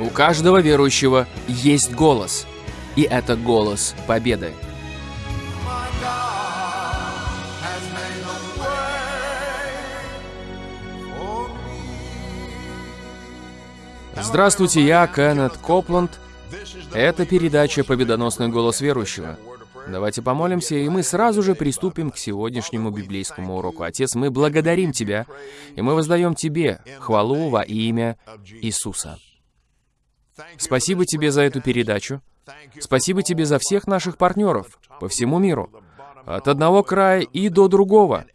У каждого верующего есть голос. И это голос победы. Здравствуйте, я Кеннет Копланд. Это передача «Победоносный голос верующего». Давайте помолимся, и мы сразу же приступим к сегодняшнему библейскому уроку. Отец, мы благодарим Тебя, и мы воздаем Тебе хвалу во имя Иисуса. Спасибо Тебе за эту передачу. Спасибо Тебе за всех наших партнеров по всему миру, от одного края и до другого,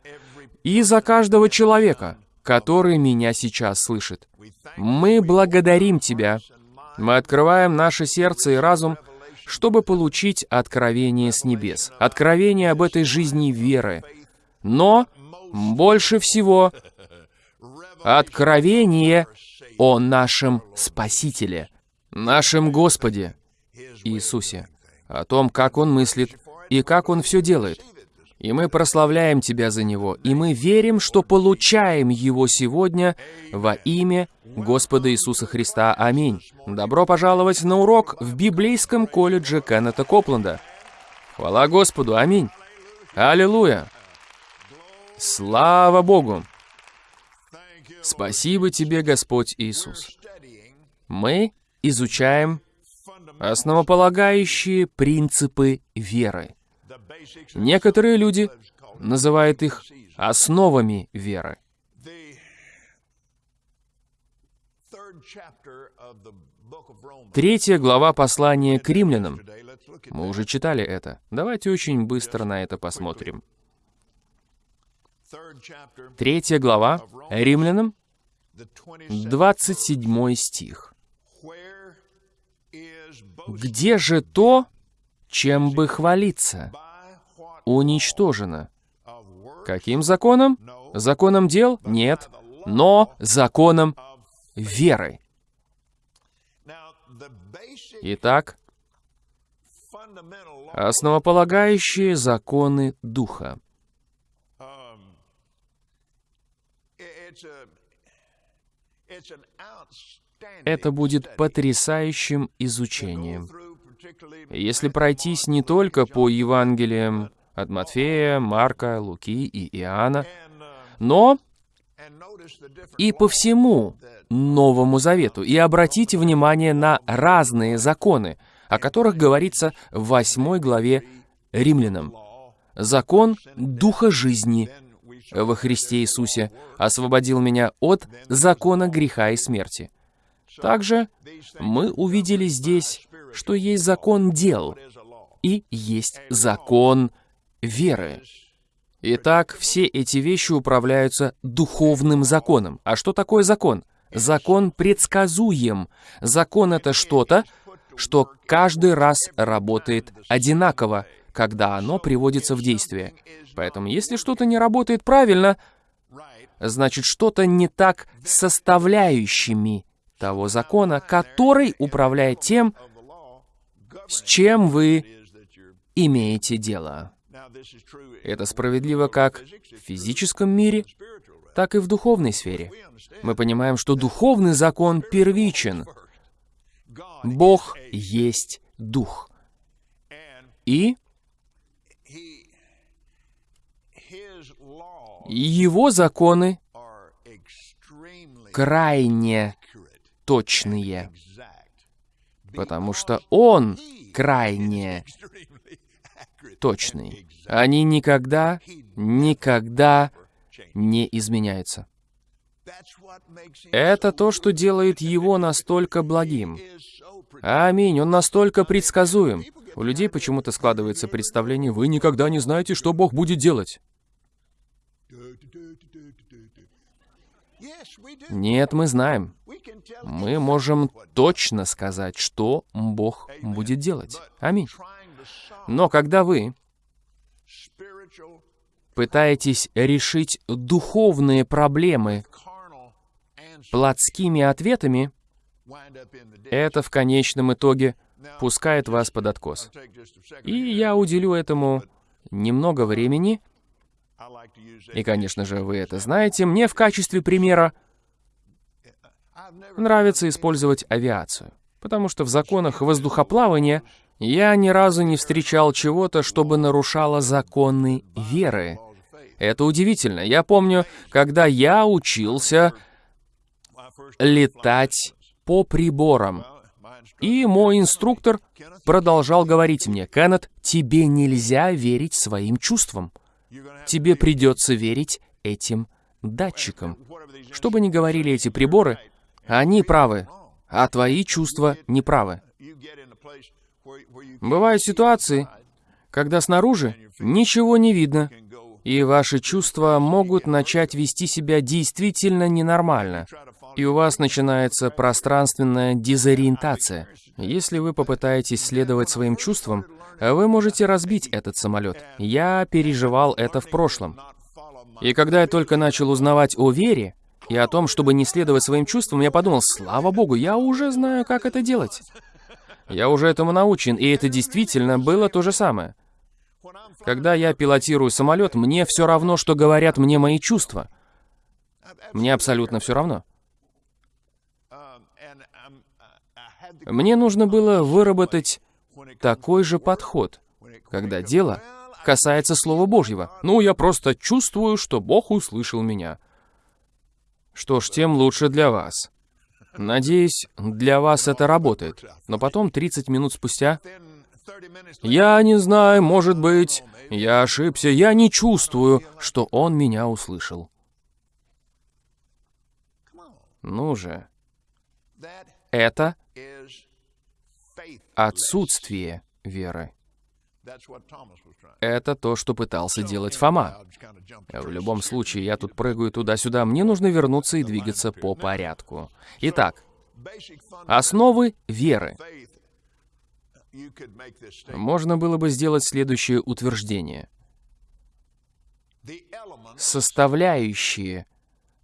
и за каждого человека, который меня сейчас слышит. Мы благодарим Тебя. Мы открываем наше сердце и разум, чтобы получить откровение с небес, откровение об этой жизни веры. Но больше всего откровение о нашем Спасителе, нашем Господе Иисусе, о том, как Он мыслит и как Он все делает. И мы прославляем Тебя за Него, и мы верим, что получаем Его сегодня во имя Господа Иисуса Христа. Аминь. Добро пожаловать на урок в библейском колледже Кеннета Копленда. Хвала Господу. Аминь. Аллилуйя. Слава Богу. Спасибо Тебе, Господь Иисус. Мы изучаем основополагающие принципы веры. Некоторые люди называют их основами веры. Третья глава послания к римлянам. Мы уже читали это. Давайте очень быстро на это посмотрим. Третья глава римлянам, 27 стих. «Где же то, чем бы хвалиться? Уничтожено. Каким законом? Законом дел? Нет. Но законом веры. Итак, основополагающие законы Духа. Это будет потрясающим изучением. Если пройтись не только по Евангелиям от Матфея, Марка, Луки и Иоанна, но и по всему Новому Завету, и обратите внимание на разные законы, о которых говорится в 8 главе Римлянам. Закон Духа жизни во Христе Иисусе освободил меня от закона греха и смерти. Также мы увидели здесь, что есть закон дел и есть закон веры. Итак, все эти вещи управляются духовным законом. А что такое закон? Закон предсказуем. Закон — это что-то, что каждый раз работает одинаково, когда оно приводится в действие. Поэтому если что-то не работает правильно, значит что-то не так с составляющими того закона, который управляет тем, с чем вы имеете дело. Это справедливо как в физическом мире, так и в духовной сфере. Мы понимаем, что духовный закон первичен. Бог есть Дух. И Его законы крайне точные, потому что Он крайне точный. Они никогда, никогда не изменяются. Это то, что делает его настолько благим. Аминь, он настолько предсказуем. У людей почему-то складывается представление, вы никогда не знаете, что Бог будет делать. Нет, мы знаем. Мы можем точно сказать, что Бог будет делать. Аминь. Но когда вы пытаетесь решить духовные проблемы плотскими ответами, это в конечном итоге пускает вас под откос. И я уделю этому немного времени, и, конечно же, вы это знаете, мне в качестве примера нравится использовать авиацию, потому что в законах воздухоплавания я ни разу не встречал чего-то, чтобы нарушало законы веры. Это удивительно. Я помню, когда я учился летать по приборам. И мой инструктор продолжал говорить мне, «Кеннет, тебе нельзя верить своим чувствам. Тебе придется верить этим датчикам. Что бы ни говорили эти приборы, они правы, а твои чувства неправы. Бывают ситуации, когда снаружи ничего не видно, и ваши чувства могут начать вести себя действительно ненормально, и у вас начинается пространственная дезориентация. Если вы попытаетесь следовать своим чувствам, вы можете разбить этот самолет. Я переживал это в прошлом. И когда я только начал узнавать о вере и о том, чтобы не следовать своим чувствам, я подумал, слава богу, я уже знаю, как это делать. Я уже этому научен, и это действительно было то же самое. Когда я пилотирую самолет, мне все равно, что говорят мне мои чувства. Мне абсолютно все равно. Мне нужно было выработать такой же подход, когда дело касается Слова Божьего. Ну, я просто чувствую, что Бог услышал меня. Что ж, тем лучше для вас. Надеюсь, для вас это работает. Но потом, 30 минут спустя, я не знаю, может быть, я ошибся, я не чувствую, что он меня услышал. Ну же. Это отсутствие веры. Это то, что пытался делать Фома. В любом случае, я тут прыгаю туда-сюда, мне нужно вернуться и двигаться по порядку. Итак, основы веры. Можно было бы сделать следующее утверждение. Составляющие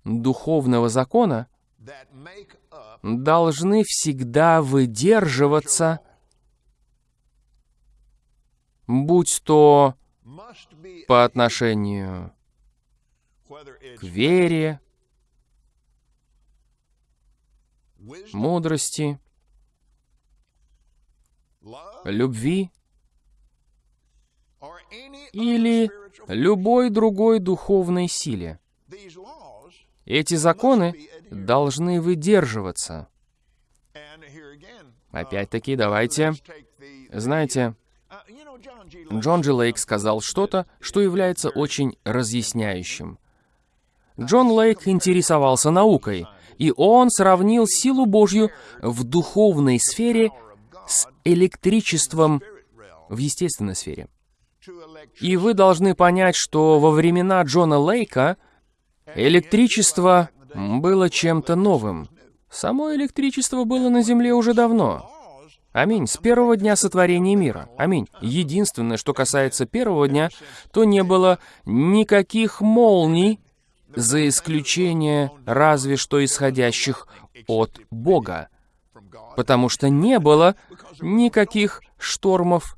духовного закона должны всегда выдерживаться будь то по отношению к вере, мудрости, любви или любой другой духовной силе. Эти законы должны выдерживаться. Опять-таки, давайте... Знаете, Джон Джи Лейк сказал что-то, что является очень разъясняющим. Джон Лейк интересовался наукой, и он сравнил силу Божью в духовной сфере с электричеством в естественной сфере. И вы должны понять, что во времена Джона Лейка электричество было чем-то новым. Само электричество было на Земле уже давно. Аминь. С первого дня сотворения мира. Аминь. Единственное, что касается первого дня, то не было никаких молний, за исключение разве что исходящих от Бога. Потому что не было никаких штормов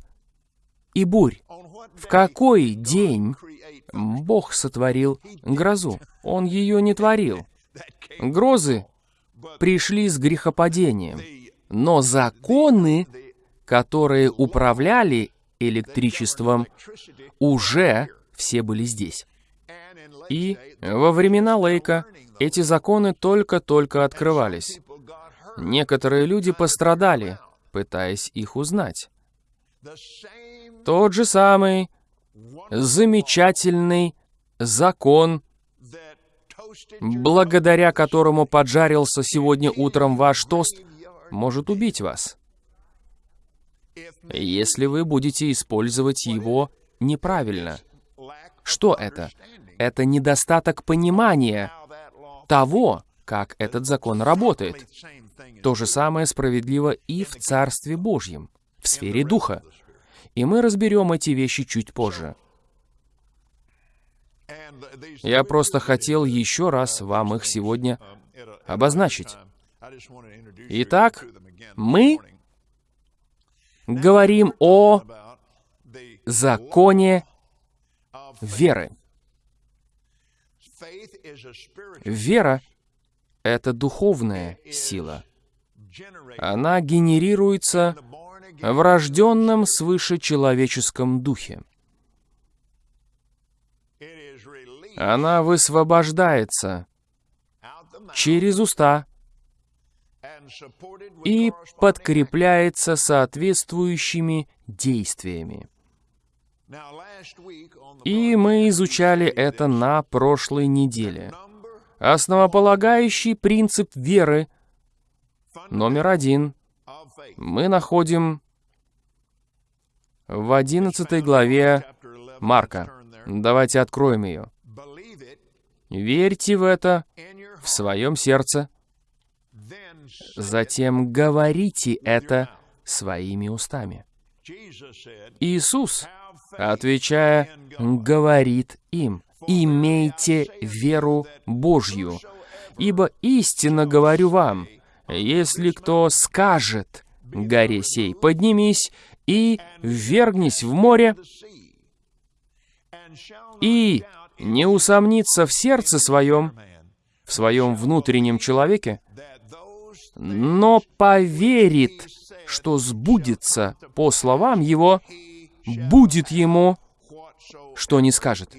и бурь. В какой день Бог сотворил грозу? Он ее не творил. Грозы пришли с грехопадением. Но законы, которые управляли электричеством, уже все были здесь. И во времена Лейка эти законы только-только открывались. Некоторые люди пострадали, пытаясь их узнать. Тот же самый замечательный закон, благодаря которому поджарился сегодня утром ваш тост — может убить вас, если вы будете использовать его неправильно. Что это? Это недостаток понимания того, как этот закон работает. То же самое справедливо и в Царстве Божьем, в сфере Духа. И мы разберем эти вещи чуть позже. Я просто хотел еще раз вам их сегодня обозначить. Итак, мы говорим о законе веры. Вера — это духовная сила. Она генерируется в рожденном свыше человеческом духе. Она высвобождается через уста и подкрепляется соответствующими действиями. И мы изучали это на прошлой неделе. Основополагающий принцип веры номер один мы находим в 11 главе Марка. Давайте откроем ее. Верьте в это в своем сердце, затем говорите это своими устами. Иисус, отвечая, говорит им, «Имейте веру Божью, ибо истинно говорю вам, если кто скажет горе сей, поднимись и ввергнись в море, и не усомнится в сердце своем, в своем внутреннем человеке, но поверит, что сбудется по словам его, будет ему, что не скажет.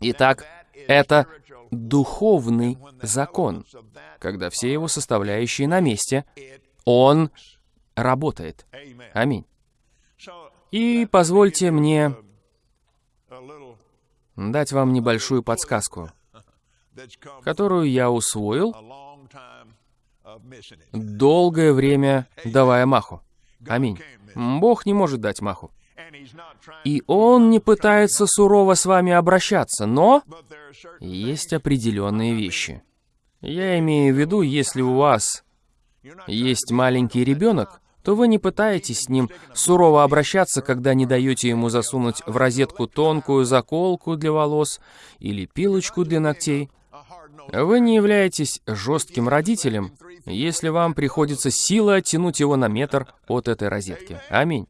Итак, это духовный закон. Когда все его составляющие на месте, он работает. Аминь. И позвольте мне дать вам небольшую подсказку, которую я усвоил, долгое время давая маху. Аминь. Бог не может дать маху. И Он не пытается сурово с вами обращаться, но есть определенные вещи. Я имею в виду, если у вас есть маленький ребенок, то вы не пытаетесь с ним сурово обращаться, когда не даете ему засунуть в розетку тонкую заколку для волос или пилочку для ногтей. Вы не являетесь жестким родителем, если вам приходится силой оттянуть его на метр от этой розетки. Аминь.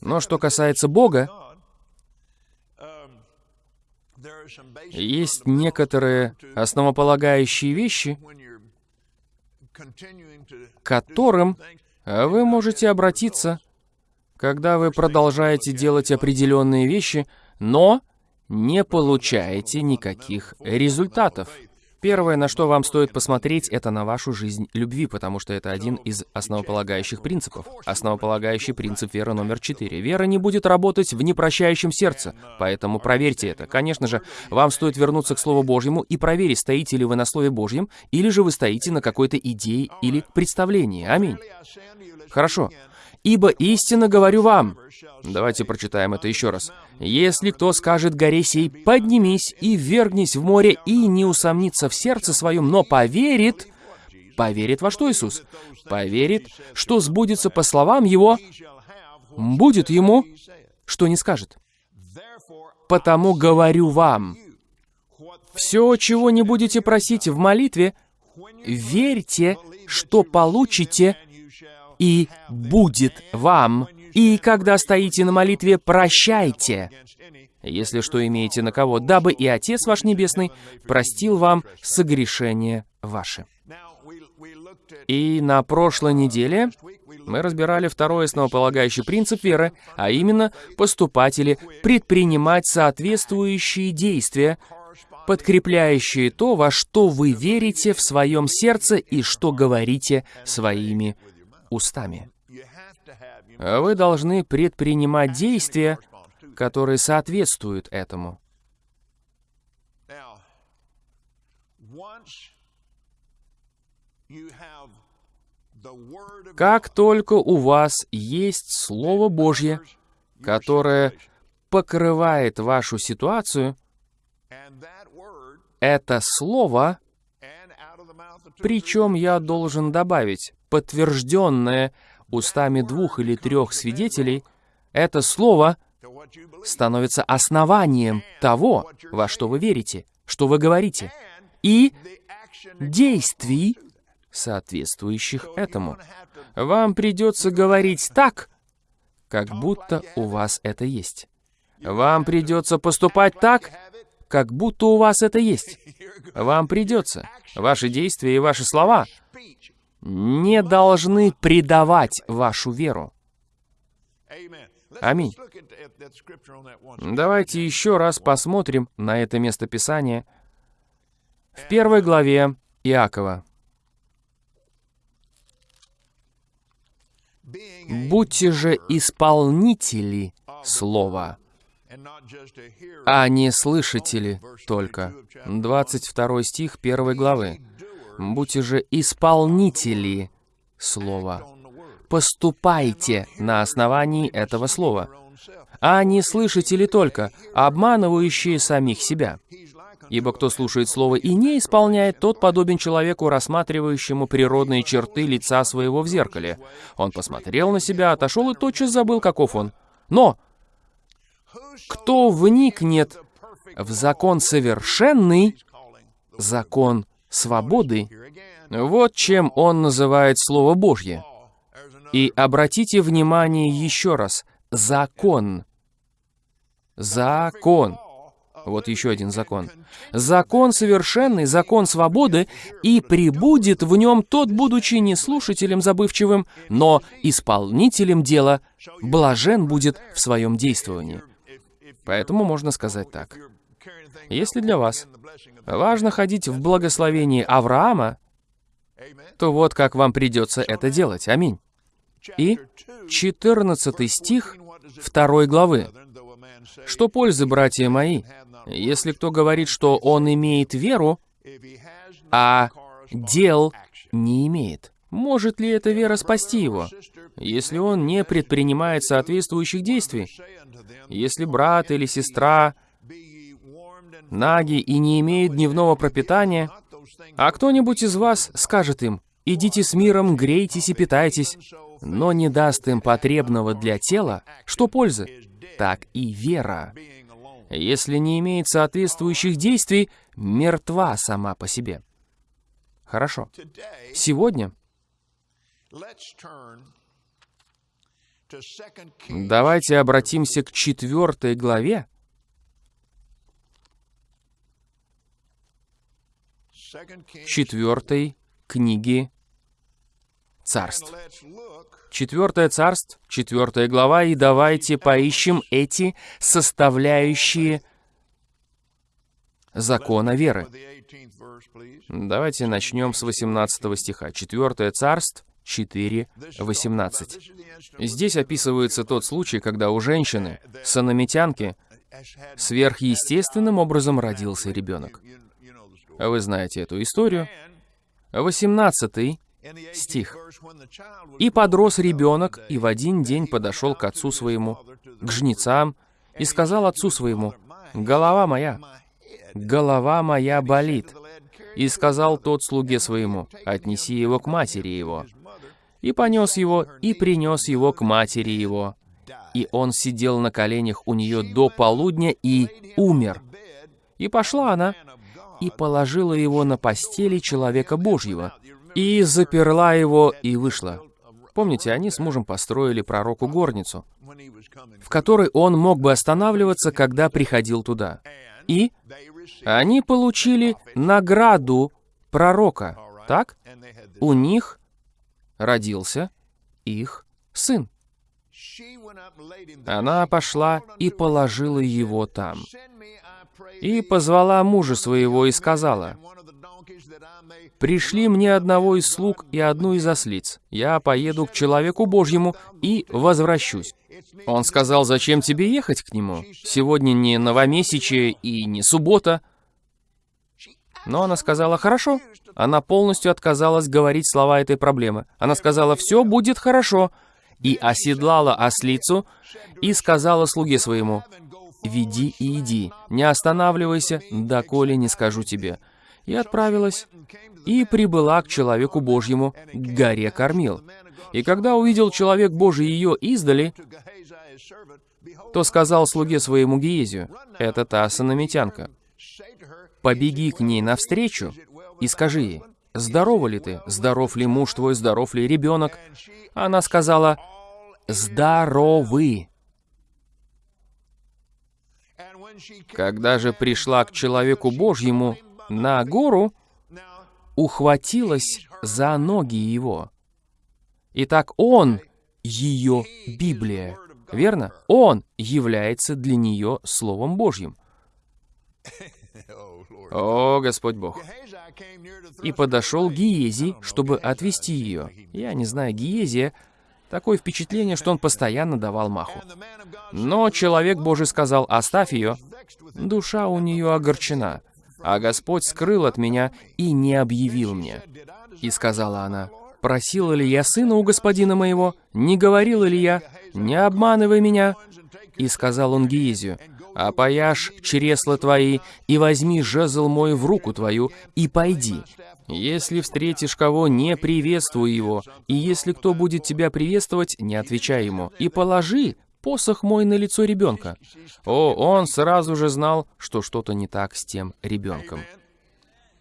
Но что касается Бога, есть некоторые основополагающие вещи, к которым вы можете обратиться, когда вы продолжаете делать определенные вещи, но не получаете никаких результатов. Первое, на что вам стоит посмотреть, это на вашу жизнь любви, потому что это один из основополагающих принципов. Основополагающий принцип веры номер четыре. Вера не будет работать в непрощающем сердце, поэтому проверьте это. Конечно же, вам стоит вернуться к Слову Божьему и проверить, стоите ли вы на Слове Божьем, или же вы стоите на какой-то идее или представлении. Аминь. Хорошо. «Ибо истинно говорю вам». Давайте прочитаем это еще раз. «Если кто скажет горе сей, поднимись и ввергнись в море, и не усомнится в сердце своем, но поверит...» Поверит во что Иисус? Поверит, что сбудется по словам Его, будет Ему, что не скажет. «Потому говорю вам, все, чего не будете просить в молитве, верьте, что получите, и будет вам. И когда стоите на молитве, прощайте, если что имеете на кого, дабы и Отец ваш Небесный простил вам согрешения ваши. И на прошлой неделе мы разбирали второй основополагающий принцип веры, а именно поступатели предпринимать соответствующие действия, подкрепляющие то, во что вы верите в своем сердце и что говорите своими устами. Вы должны предпринимать действия, которые соответствуют этому. Как только у вас есть Слово Божье, которое покрывает вашу ситуацию, это Слово, причем я должен добавить, подтвержденное устами двух или трех свидетелей, это слово становится основанием того, во что вы верите, что вы говорите, и действий, соответствующих этому. Вам придется говорить так, как будто у вас это есть. Вам придется поступать так, как будто у вас это есть. Вам придется. Ваши действия и ваши слова не должны предавать вашу веру. Аминь. Давайте еще раз посмотрим на это место Писания в первой главе Иакова. «Будьте же исполнители слова, а не слышатели только». 22 стих 1 главы. «Будьте же исполнители слова». Поступайте на основании этого слова, а не слышатели только, обманывающие самих себя. Ибо кто слушает слово и не исполняет, тот подобен человеку, рассматривающему природные черты лица своего в зеркале. Он посмотрел на себя, отошел и тотчас забыл, каков он. Но кто вникнет в закон совершенный, закон свободы, вот чем он называет Слово Божье. И обратите внимание еще раз. Закон. Закон. Вот еще один закон. Закон совершенный, закон свободы, и прибудет в нем тот, будучи не слушателем забывчивым, но исполнителем дела, блажен будет в своем действовании. Поэтому можно сказать так. Если для вас важно ходить в благословении Авраама, то вот как вам придется это делать. Аминь. И 14 стих 2 главы. «Что пользы, братья мои, если кто говорит, что он имеет веру, а дел не имеет. Может ли эта вера спасти его, если он не предпринимает соответствующих действий? Если брат или сестра наги и не имеют дневного пропитания, а кто-нибудь из вас скажет им, «Идите с миром, грейтесь и питайтесь», но не даст им потребного для тела, что пользы? Так и вера если не имеет соответствующих действий, мертва сама по себе. Хорошо. Сегодня давайте обратимся к четвертой главе. Четвертой книги царств. Четвертое царство, четвертая глава, и давайте поищем эти составляющие закона веры. Давайте начнем с 18 стиха. Четвертое царство, 4, 18. Здесь описывается тот случай, когда у женщины, санамитянки, сверхъестественным образом родился ребенок. Вы знаете эту историю. 18 стих. «И подрос ребенок, и в один день подошел к отцу своему, к жнецам, и сказал отцу своему, «Голова моя, голова моя болит». И сказал тот слуге своему, «Отнеси его к матери его». И понес его, и принес его к матери его. И он сидел на коленях у нее до полудня и умер. И пошла она, и положила его на постели человека Божьего, и заперла его, и вышла. Помните, они с мужем построили пророку горницу, в которой он мог бы останавливаться, когда приходил туда. И они получили награду пророка, так? У них родился их сын. Она пошла и положила его там. И позвала мужа своего и сказала, «Пришли мне одного из слуг и одну из ослиц. Я поеду к человеку Божьему и возвращусь». Он сказал, «Зачем тебе ехать к нему? Сегодня не новомесячие и не суббота». Но она сказала, «Хорошо». Она полностью отказалась говорить слова этой проблемы. Она сказала, «Все будет хорошо». И оседлала ослицу и сказала слуге своему, «Веди и иди, не останавливайся, доколе не скажу тебе» и отправилась, и прибыла к человеку Божьему, к горе Кормил. И когда увидел человек Божий ее издали, то сказал слуге своему Гиезию, «Это та санамитянка. Побеги к ней навстречу и скажи ей, «Здорова ли ты? Здоров ли муж твой? Здоров ли ребенок?» Она сказала, «Здоровы». Когда же пришла к человеку Божьему на гору, ухватилась за ноги его. Итак, он ее Библия, верно? Он является для нее Словом Божьим. О, Господь Бог. И подошел Гиези, чтобы отвести ее. Я не знаю, Гиезия, такое впечатление, что он постоянно давал маху. Но человек Божий сказал, оставь ее. Душа у нее огорчена, а Господь скрыл от меня и не объявил мне. И сказала она, просила ли я сына у господина моего, не говорила ли я, не обманывай меня. И сказал он Гиезию, опояшь чресла твои, и возьми жезл мой в руку твою, и пойди. Если встретишь кого, не приветствуй его, и если кто будет тебя приветствовать, не отвечай ему, и положи посох мой на лицо ребенка. О, он сразу же знал, что что-то не так с тем ребенком.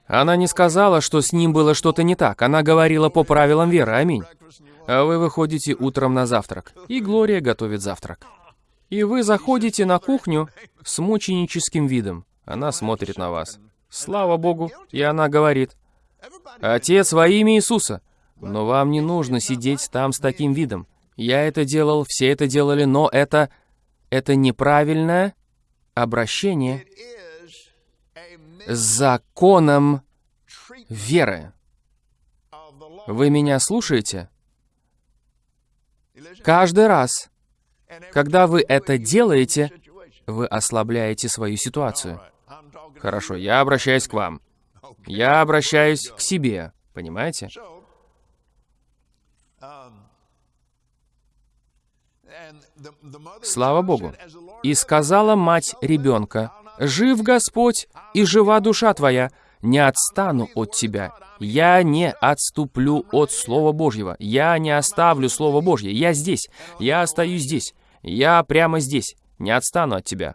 Она не сказала, что с ним было что-то не так. Она говорила по правилам веры. Аминь. А вы выходите утром на завтрак, и Глория готовит завтрак. И вы заходите на кухню с мученическим видом. Она смотрит на вас. Слава Богу. И она говорит, «Отец во имя Иисуса». Но вам не нужно сидеть там с таким видом. Я это делал, все это делали, но это... Это неправильное обращение законом веры. Вы меня слушаете? Каждый раз, когда вы это делаете, вы ослабляете свою ситуацию. Хорошо, я обращаюсь к вам. Я обращаюсь к себе, понимаете? Слава Богу. «И сказала мать ребенка, «Жив Господь, и жива душа твоя, не отстану от тебя. Я не отступлю от Слова Божьего. Я не оставлю Слово Божье. Я здесь. Я остаюсь здесь. Я прямо здесь. Не отстану от тебя.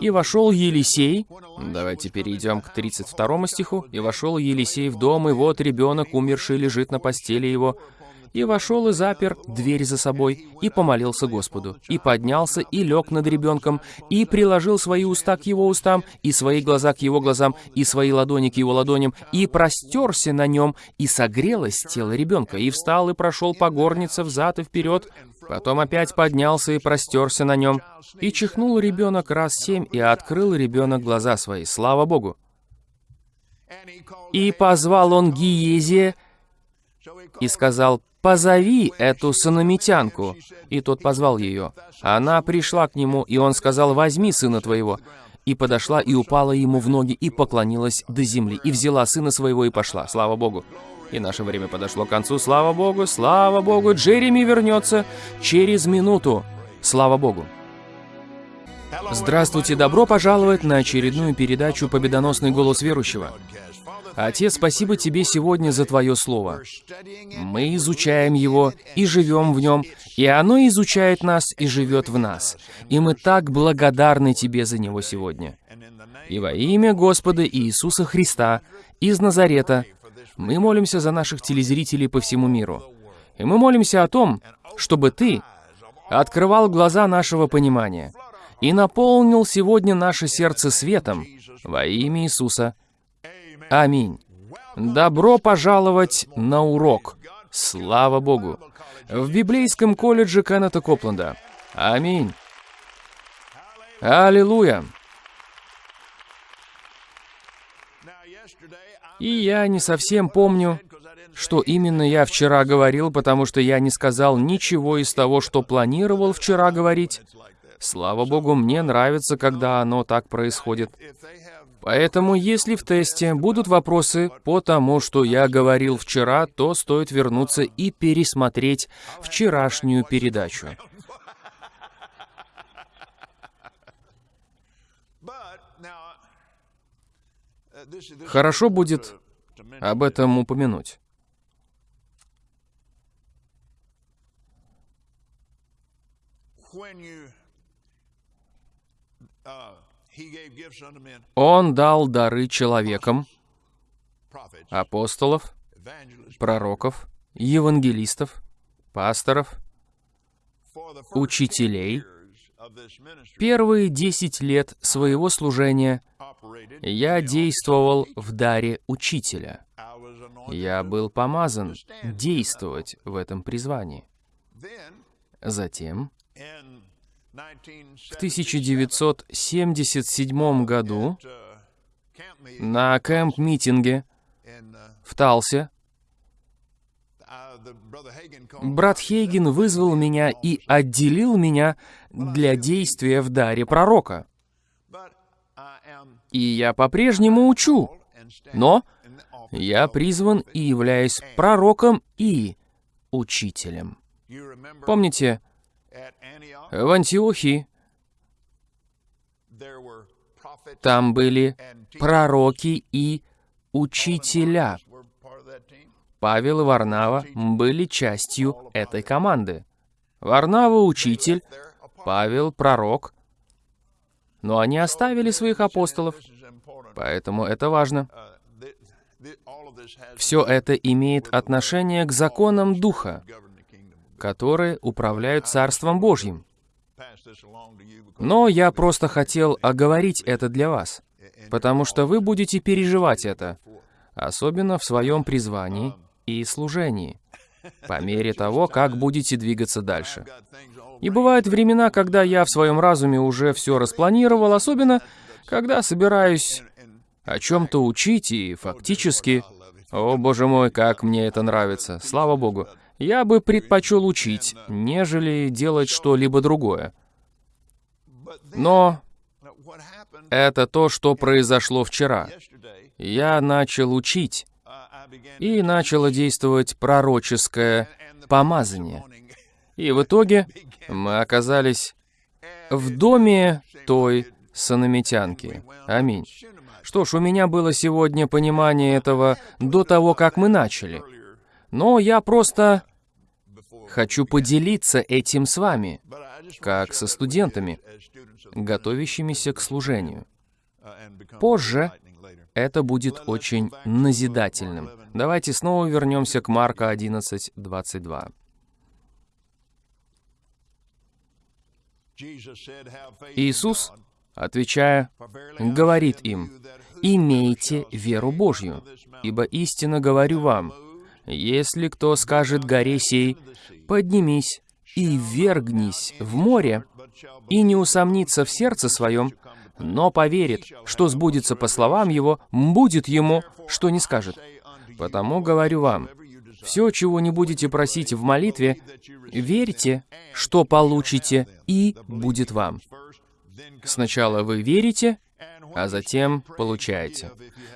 И вошел Елисей, давайте перейдем к 32 стиху, и вошел Елисей в дом, и вот ребенок умерший лежит на постели его, и вошел и запер дверь за собой, и помолился Господу, и поднялся, и лег над ребенком, и приложил свои уста к его устам, и свои глаза к его глазам, и свои ладони к его ладоням, и простерся на нем, и согрелось тело ребенка, и встал и прошел по горнице взад и вперед, потом опять поднялся и простерся на нем, и чихнул ребенок раз семь, и открыл ребенок глаза свои, слава Богу. И позвал он Гиезия, и сказал, «Позови эту санамитянку». И тот позвал ее. Она пришла к нему, и он сказал, «Возьми сына твоего». И подошла, и упала ему в ноги, и поклонилась до земли, и взяла сына своего, и пошла. Слава Богу. И наше время подошло к концу. Слава Богу, слава Богу, Джереми вернется через минуту. Слава Богу. Здравствуйте, добро пожаловать на очередную передачу «Победоносный голос верующего». Отец, спасибо Тебе сегодня за Твое Слово. Мы изучаем его и живем в нем, и оно изучает нас и живет в нас. И мы так благодарны Тебе за него сегодня. И во имя Господа Иисуса Христа из Назарета мы молимся за наших телезрителей по всему миру. И мы молимся о том, чтобы Ты открывал глаза нашего понимания и наполнил сегодня наше сердце светом во имя Иисуса Аминь. Добро пожаловать на урок. Слава Богу. В библейском колледже Кеннета Копленда. Аминь. Аллилуйя. И я не совсем помню, что именно я вчера говорил, потому что я не сказал ничего из того, что планировал вчера говорить. Слава Богу, мне нравится, когда оно так происходит. Поэтому, если в тесте будут вопросы по тому, что я говорил вчера, то стоит вернуться и пересмотреть вчерашнюю передачу. Хорошо будет об этом упомянуть. Он дал дары человекам, апостолов, пророков, евангелистов, пасторов, учителей Первые десять лет своего служения я действовал в даре учителя. Я был помазан действовать в этом призвании. Затем, в 1977 году, на кэмп-митинге в Талсе, брат Хейген вызвал меня и отделил меня для действия в даре пророка. И я по-прежнему учу, но я призван и являюсь пророком и учителем. Помните, в Антиохии. там были пророки и учителя. Павел и Варнава были частью этой команды. Варнава — учитель, Павел — пророк, но они оставили своих апостолов, поэтому это важно. Все это имеет отношение к законам Духа, которые управляют Царством Божьим. Но я просто хотел оговорить это для вас, потому что вы будете переживать это, особенно в своем призвании и служении, по мере того, как будете двигаться дальше. И бывают времена, когда я в своем разуме уже все распланировал, особенно когда собираюсь о чем-то учить и фактически... О, боже мой, как мне это нравится, слава богу. Я бы предпочел учить, нежели делать что-либо другое. Но это то, что произошло вчера. Я начал учить, и начало действовать пророческое помазание. И в итоге мы оказались в доме той санамитянки. Аминь. Что ж, у меня было сегодня понимание этого до того, как мы начали. Но я просто хочу поделиться этим с вами, как со студентами, готовящимися к служению. Позже это будет очень назидательным. Давайте снова вернемся к Марка 11:22. Иисус, отвечая, говорит им, «Имейте веру Божью, ибо истинно говорю вам, если кто скажет горе сей, поднимись и вергнись в море, и не усомнится в сердце своем, но поверит, что сбудется по словам его, будет ему, что не скажет. Потому говорю вам, все, чего не будете просить в молитве, верьте, что получите, и будет вам. Сначала вы верите, а затем получаете.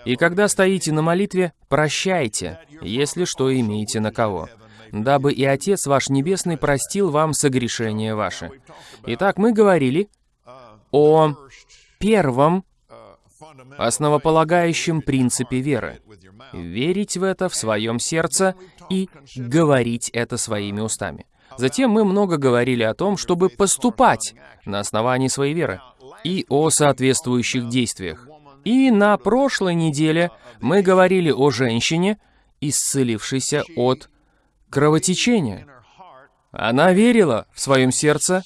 И когда стоите на молитве, прощайте, если что имеете на кого, дабы и Отец ваш Небесный простил вам согрешения ваши. Итак, мы говорили о первом основополагающем принципе веры. Верить в это в своем сердце и говорить это своими устами. Затем мы много говорили о том, чтобы поступать на основании своей веры и о соответствующих действиях. И на прошлой неделе мы говорили о женщине, исцелившейся от кровотечения. Она верила в своем сердце,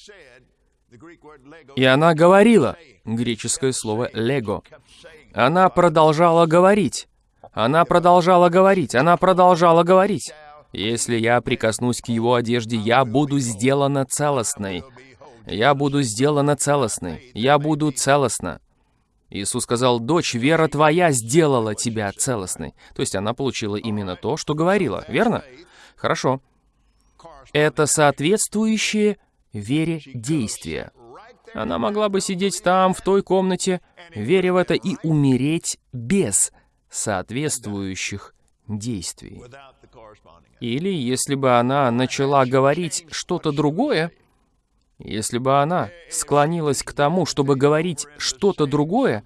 и она говорила, греческое слово «лего». Она продолжала говорить. Она продолжала говорить. Она продолжала говорить. Если я прикоснусь к его одежде, я буду сделана целостной. Я буду сделана целостной. Я буду целостна. Иисус сказал, «Дочь, вера твоя сделала тебя целостной». То есть она получила именно то, что говорила, верно? Хорошо. Это соответствующее вере действия. Она могла бы сидеть там, в той комнате, веря в это, и умереть без соответствующих действий. Или если бы она начала говорить что-то другое, если бы она склонилась к тому, чтобы говорить что-то другое,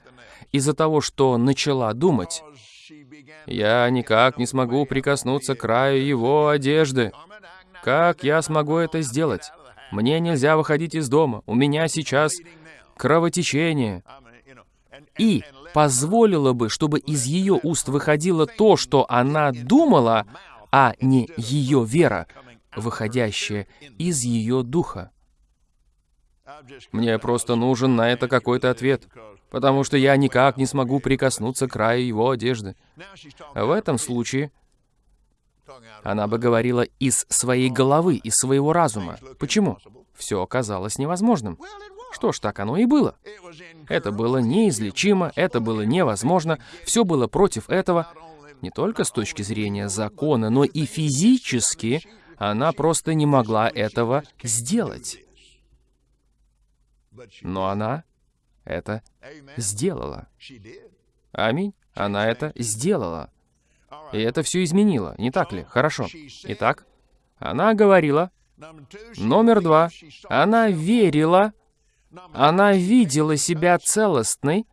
из-за того, что начала думать, «Я никак не смогу прикоснуться к краю его одежды. Как я смогу это сделать? Мне нельзя выходить из дома, у меня сейчас кровотечение. И позволила бы, чтобы из ее уст выходило то, что она думала, а не ее вера, выходящая из ее духа. Мне просто нужен на это какой-то ответ, потому что я никак не смогу прикоснуться к краю его одежды. В этом случае она бы говорила из своей головы, из своего разума. Почему? Все оказалось невозможным. Что ж, так оно и было. Это было неизлечимо, это было невозможно, все было против этого. Не только с точки зрения закона, но и физически она просто не могла этого сделать. Но она это сделала. Аминь. Она это сделала. И это все изменило, не так ли? Хорошо. Итак, она говорила. Номер два. Она верила. Она видела себя целостной.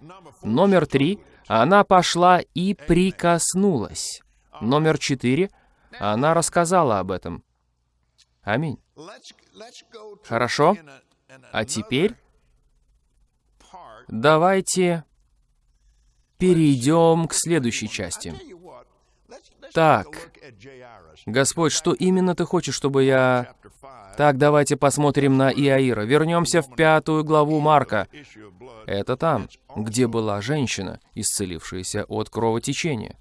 Номер три. Она пошла и прикоснулась. Номер четыре. Она рассказала об этом. Аминь. Хорошо. А теперь давайте перейдем к следующей части. Так, Господь, что именно Ты хочешь, чтобы я... Так, давайте посмотрим на Иаира. Вернемся в пятую главу Марка. Это там, где была женщина, исцелившаяся от кровотечения.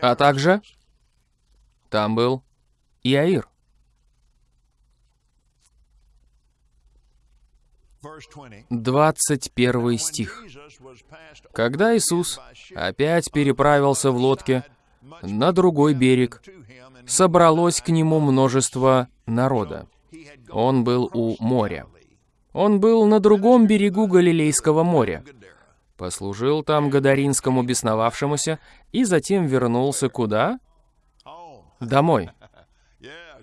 А также там был Иаир. 21 стих. Когда Иисус опять переправился в лодке на другой берег, собралось к нему множество народа. Он был у моря. Он был на другом берегу Галилейского моря. Послужил там Гадаринскому бесновавшемуся и затем вернулся куда? Домой.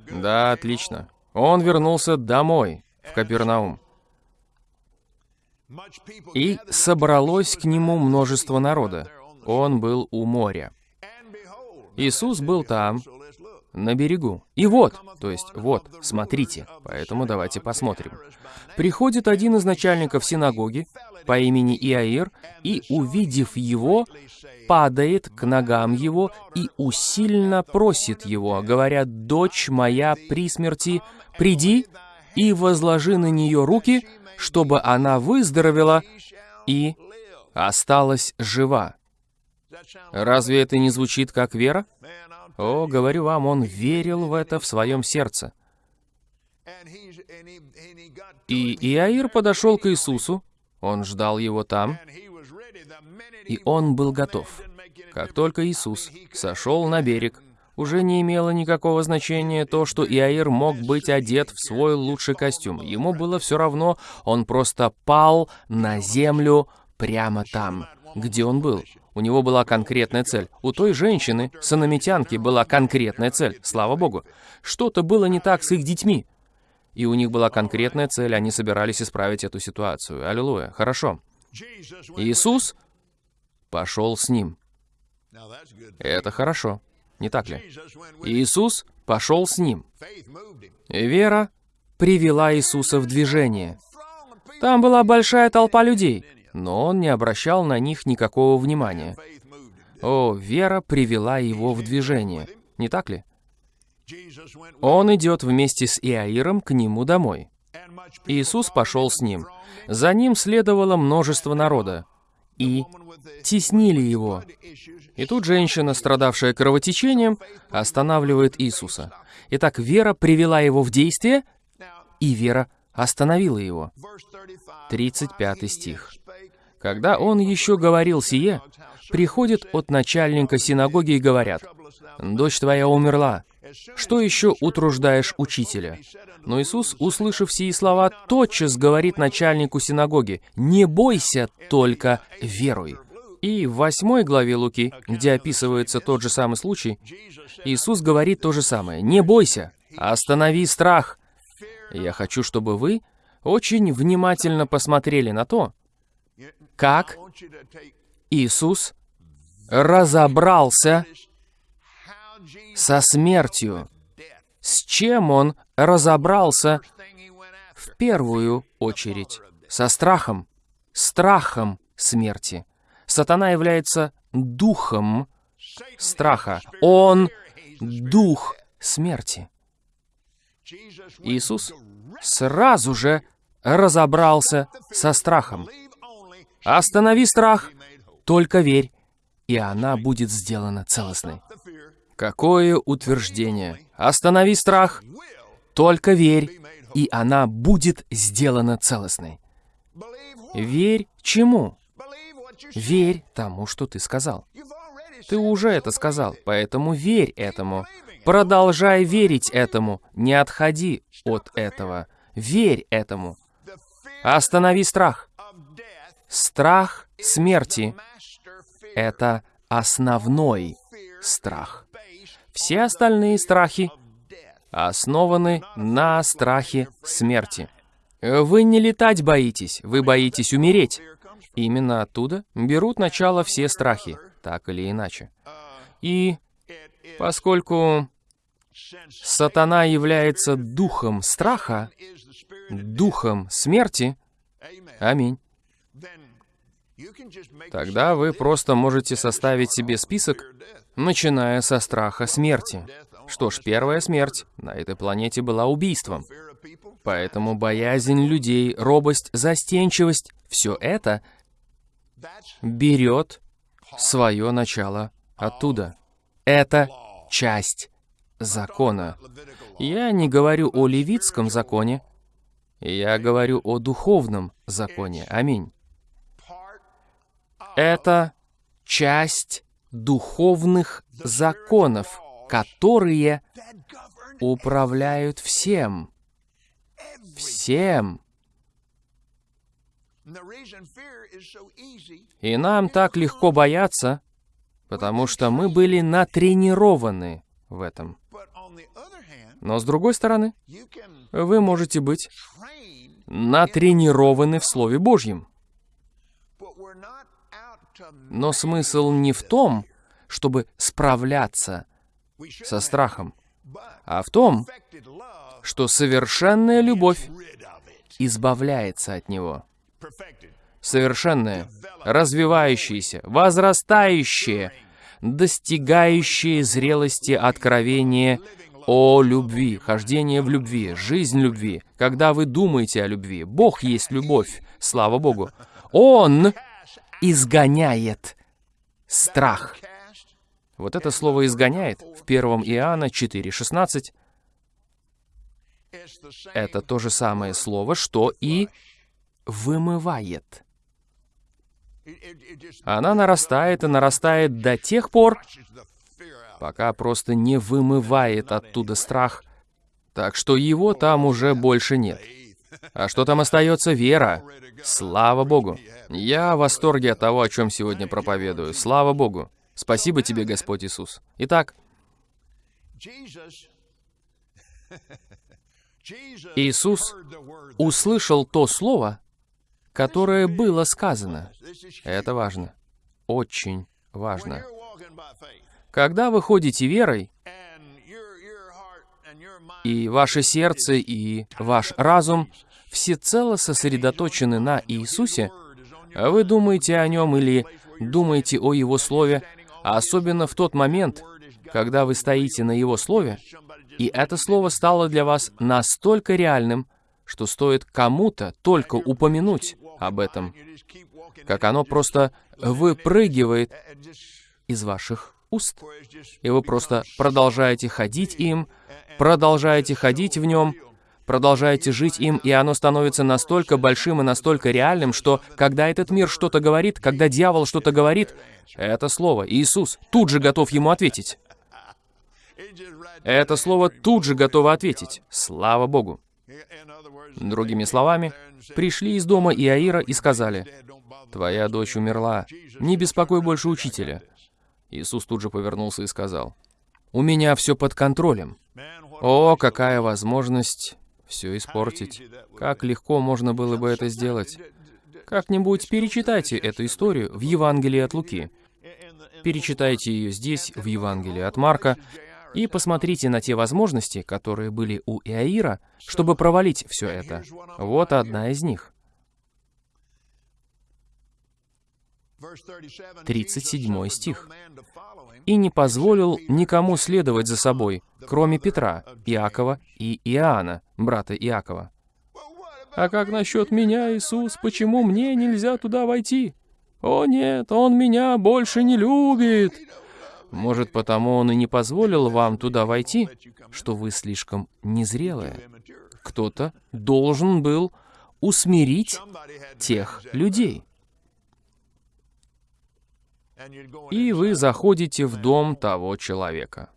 Да, отлично. Он вернулся домой, в Капернаум. И собралось к нему множество народа. Он был у моря. Иисус был там, на берегу. И вот, то есть вот, смотрите, поэтому давайте посмотрим. Приходит один из начальников синагоги по имени Иаир, и, увидев его, падает к ногам его и усильно просит его, говоря, «Дочь моя при смерти, приди и возложи на нее руки, чтобы она выздоровела и осталась жива. Разве это не звучит как вера? О, говорю вам, он верил в это в своем сердце. И Иаир подошел к Иисусу, он ждал его там, и он был готов. Как только Иисус сошел на берег, уже не имело никакого значения то, что Иаир мог быть одет в свой лучший костюм. Ему было все равно, он просто пал на землю прямо там, где он был. У него была конкретная цель. У той женщины, санамитянки, была конкретная цель, слава богу. Что-то было не так с их детьми. И у них была конкретная цель, они собирались исправить эту ситуацию. Аллилуйя. Хорошо. Иисус пошел с ним. Это хорошо не так ли? Иисус пошел с ним. Вера привела Иисуса в движение. Там была большая толпа людей, но он не обращал на них никакого внимания. О, вера привела его в движение, не так ли? Он идет вместе с Иаиром к нему домой. Иисус пошел с ним. За ним следовало множество народа. И теснили его. И тут женщина, страдавшая кровотечением, останавливает Иисуса. Итак, вера привела его в действие, и вера остановила его. 35 стих. Когда он еще говорил сие, приходят от начальника синагоги и говорят, «Дочь твоя умерла. Что еще утруждаешь учителя?» Но Иисус, услышав сии слова, тотчас говорит начальнику синагоги, «Не бойся, только веруй». И в восьмой главе Луки, где описывается тот же самый случай, Иисус говорит то же самое. «Не бойся, останови страх». Я хочу, чтобы вы очень внимательно посмотрели на то, как Иисус разобрался со смертью, с чем Он разобрался в первую очередь, со страхом, страхом смерти. Сатана является духом страха. Он дух смерти. Иисус сразу же разобрался со страхом. Останови страх, только верь, и она будет сделана целостной. Какое утверждение! Останови страх, только верь, и она будет сделана целостной. Верь чему? Верь тому, что ты сказал. Ты уже это сказал, поэтому верь этому. Продолжай верить этому. Не отходи от этого. Верь этому. Останови страх. Страх смерти — это основной страх. Все остальные страхи основаны на страхе смерти. Вы не летать боитесь, вы боитесь умереть. Именно оттуда берут начало все страхи, так или иначе. И поскольку сатана является духом страха, духом смерти, аминь, тогда вы просто можете составить себе список, начиная со страха смерти. Что ж, первая смерть на этой планете была убийством. Поэтому боязнь людей, робость, застенчивость — все это берет свое начало оттуда. Это часть закона. Я не говорю о левитском законе, я говорю о духовном законе. Аминь. Это часть духовных законов, которые управляют всем. Всем. И нам так легко бояться, потому что мы были натренированы в этом. Но с другой стороны, вы можете быть натренированы в Слове Божьем. Но смысл не в том, чтобы справляться со страхом, а в том, что совершенная любовь избавляется от него. Совершенная, развивающаяся, возрастающая, достигающая зрелости откровения о любви, хождение в любви, жизнь любви. Когда вы думаете о любви, Бог есть любовь, слава Богу. Он изгоняет страх. Вот это слово «изгоняет» в 1 Иоанна 4,16 это то же самое слово, что и «вымывает». Она нарастает и нарастает до тех пор, пока просто не вымывает оттуда страх, так что его там уже больше нет. А что там остается? Вера. Слава Богу. Я в восторге от того, о чем сегодня проповедую. Слава Богу. Спасибо тебе, Господь Иисус. Итак, Иисус услышал то слово, которое было сказано. Это важно. Очень важно. Когда вы ходите верой, и ваше сердце, и ваш разум всецело сосредоточены на Иисусе, вы думаете о Нем или думаете о Его Слове, особенно в тот момент, когда вы стоите на Его Слове, и это Слово стало для вас настолько реальным, что стоит кому-то только упомянуть об этом, как оно просто выпрыгивает из ваших уст. И вы просто продолжаете ходить им, продолжаете ходить в нем, продолжаете жить им, и оно становится настолько большим и настолько реальным, что когда этот мир что-то говорит, когда дьявол что-то говорит, это слово, Иисус, тут же готов ему ответить. Это слово тут же готово ответить. Слава Богу. Другими словами, пришли из дома Иаира и сказали, «Твоя дочь умерла. Не беспокой больше учителя». Иисус тут же повернулся и сказал, «У меня все под контролем. О, какая возможность все испортить. Как легко можно было бы это сделать. Как-нибудь перечитайте эту историю в Евангелии от Луки. Перечитайте ее здесь, в Евангелии от Марка, и посмотрите на те возможности, которые были у Иаира, чтобы провалить все это. Вот одна из них. 37 стих. «И не позволил никому следовать за собой, кроме Петра, Иакова и Иоанна, брата Иакова». «А как насчет меня, Иисус? Почему мне нельзя туда войти?» «О нет, он меня больше не любит!» Может, потому он и не позволил вам туда войти, что вы слишком незрелые. Кто-то должен был усмирить тех людей. И вы заходите в дом того человека.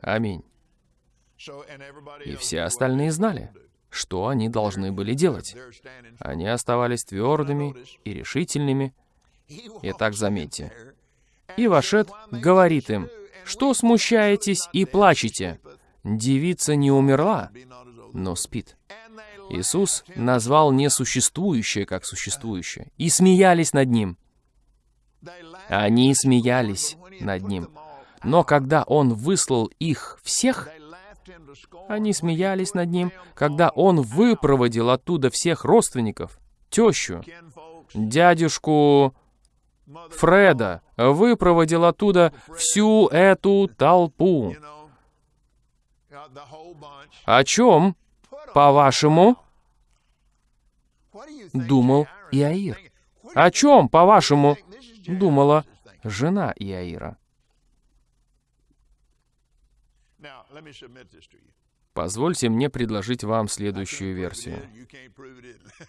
Аминь. И все остальные знали, что они должны были делать. Они оставались твердыми и решительными. Итак, заметьте. И Вашет говорит им, «Что смущаетесь и плачете? Девица не умерла, но спит». Иисус назвал несуществующее как существующее, и смеялись над Ним. Они смеялись над Ним. Но когда Он выслал их всех, они смеялись над Ним, когда Он выпроводил оттуда всех родственников, тещу, дядюшку Фреда, выпроводил оттуда всю эту толпу. О чем, по-вашему, думал Иаир? О чем, по-вашему, думала жена Иаира? Позвольте мне предложить вам следующую версию.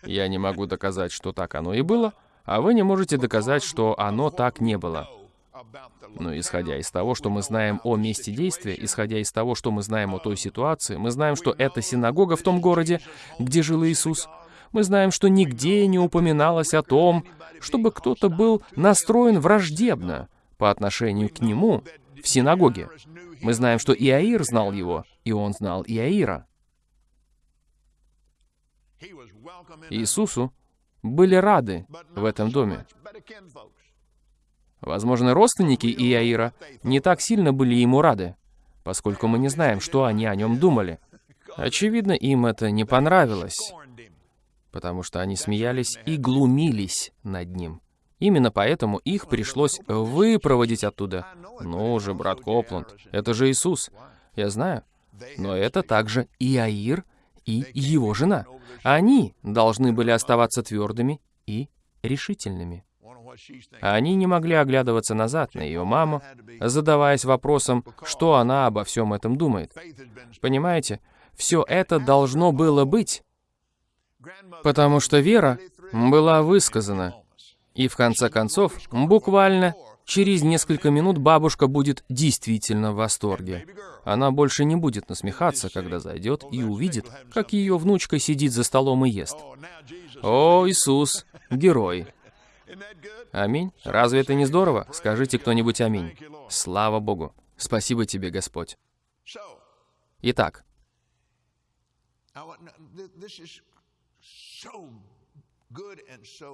Я не могу доказать, что так оно и было, а вы не можете доказать, что оно так не было. Но исходя из того, что мы знаем о месте действия, исходя из того, что мы знаем о той ситуации, мы знаем, что это синагога в том городе, где жил Иисус. Мы знаем, что нигде не упоминалось о том, чтобы кто-то был настроен враждебно по отношению к нему в синагоге. Мы знаем, что Иаир знал его, и он знал Иаира. Иисусу были рады в этом доме. Возможно, родственники Иаира не так сильно были ему рады, поскольку мы не знаем, что они о нем думали. Очевидно, им это не понравилось, потому что они смеялись и глумились над ним. Именно поэтому их пришлось выпроводить оттуда. Ну же, брат Копланд, это же Иисус. Я знаю. Но это также Иаир и его жена. Они должны были оставаться твердыми и решительными. Они не могли оглядываться назад на ее маму, задаваясь вопросом, что она обо всем этом думает. Понимаете, все это должно было быть, потому что вера была высказана. И в конце концов, буквально через несколько минут бабушка будет действительно в восторге. Она больше не будет насмехаться, когда зайдет и увидит, как ее внучка сидит за столом и ест. О, Иисус, герой. Аминь. Разве это не здорово? Скажите кто-нибудь аминь. Слава Богу. Спасибо тебе, Господь. Итак,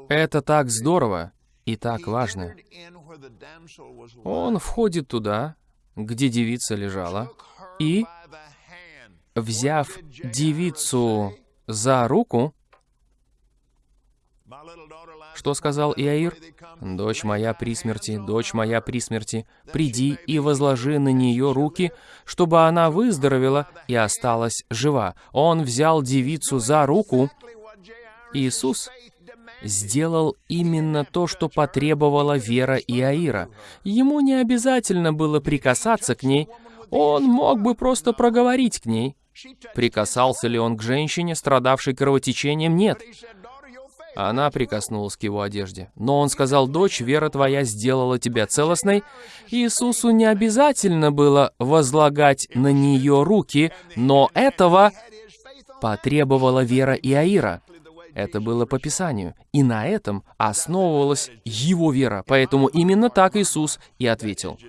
это так здорово и так важно. Он входит туда, где девица лежала, и, взяв девицу за руку, что сказал Иаир? «Дочь моя при смерти, дочь моя при смерти, приди и возложи на нее руки, чтобы она выздоровела и осталась жива». Он взял девицу за руку. Иисус сделал именно то, что потребовала вера Иаира. Ему не обязательно было прикасаться к ней, он мог бы просто проговорить к ней. Прикасался ли он к женщине, страдавшей кровотечением? Нет. Она прикоснулась к его одежде. Но он сказал, «Дочь, вера твоя сделала тебя целостной». Иисусу не обязательно было возлагать на нее руки, но этого потребовала вера Иаира. Это было по Писанию, и на этом основывалась его вера. Поэтому именно так Иисус и ответил.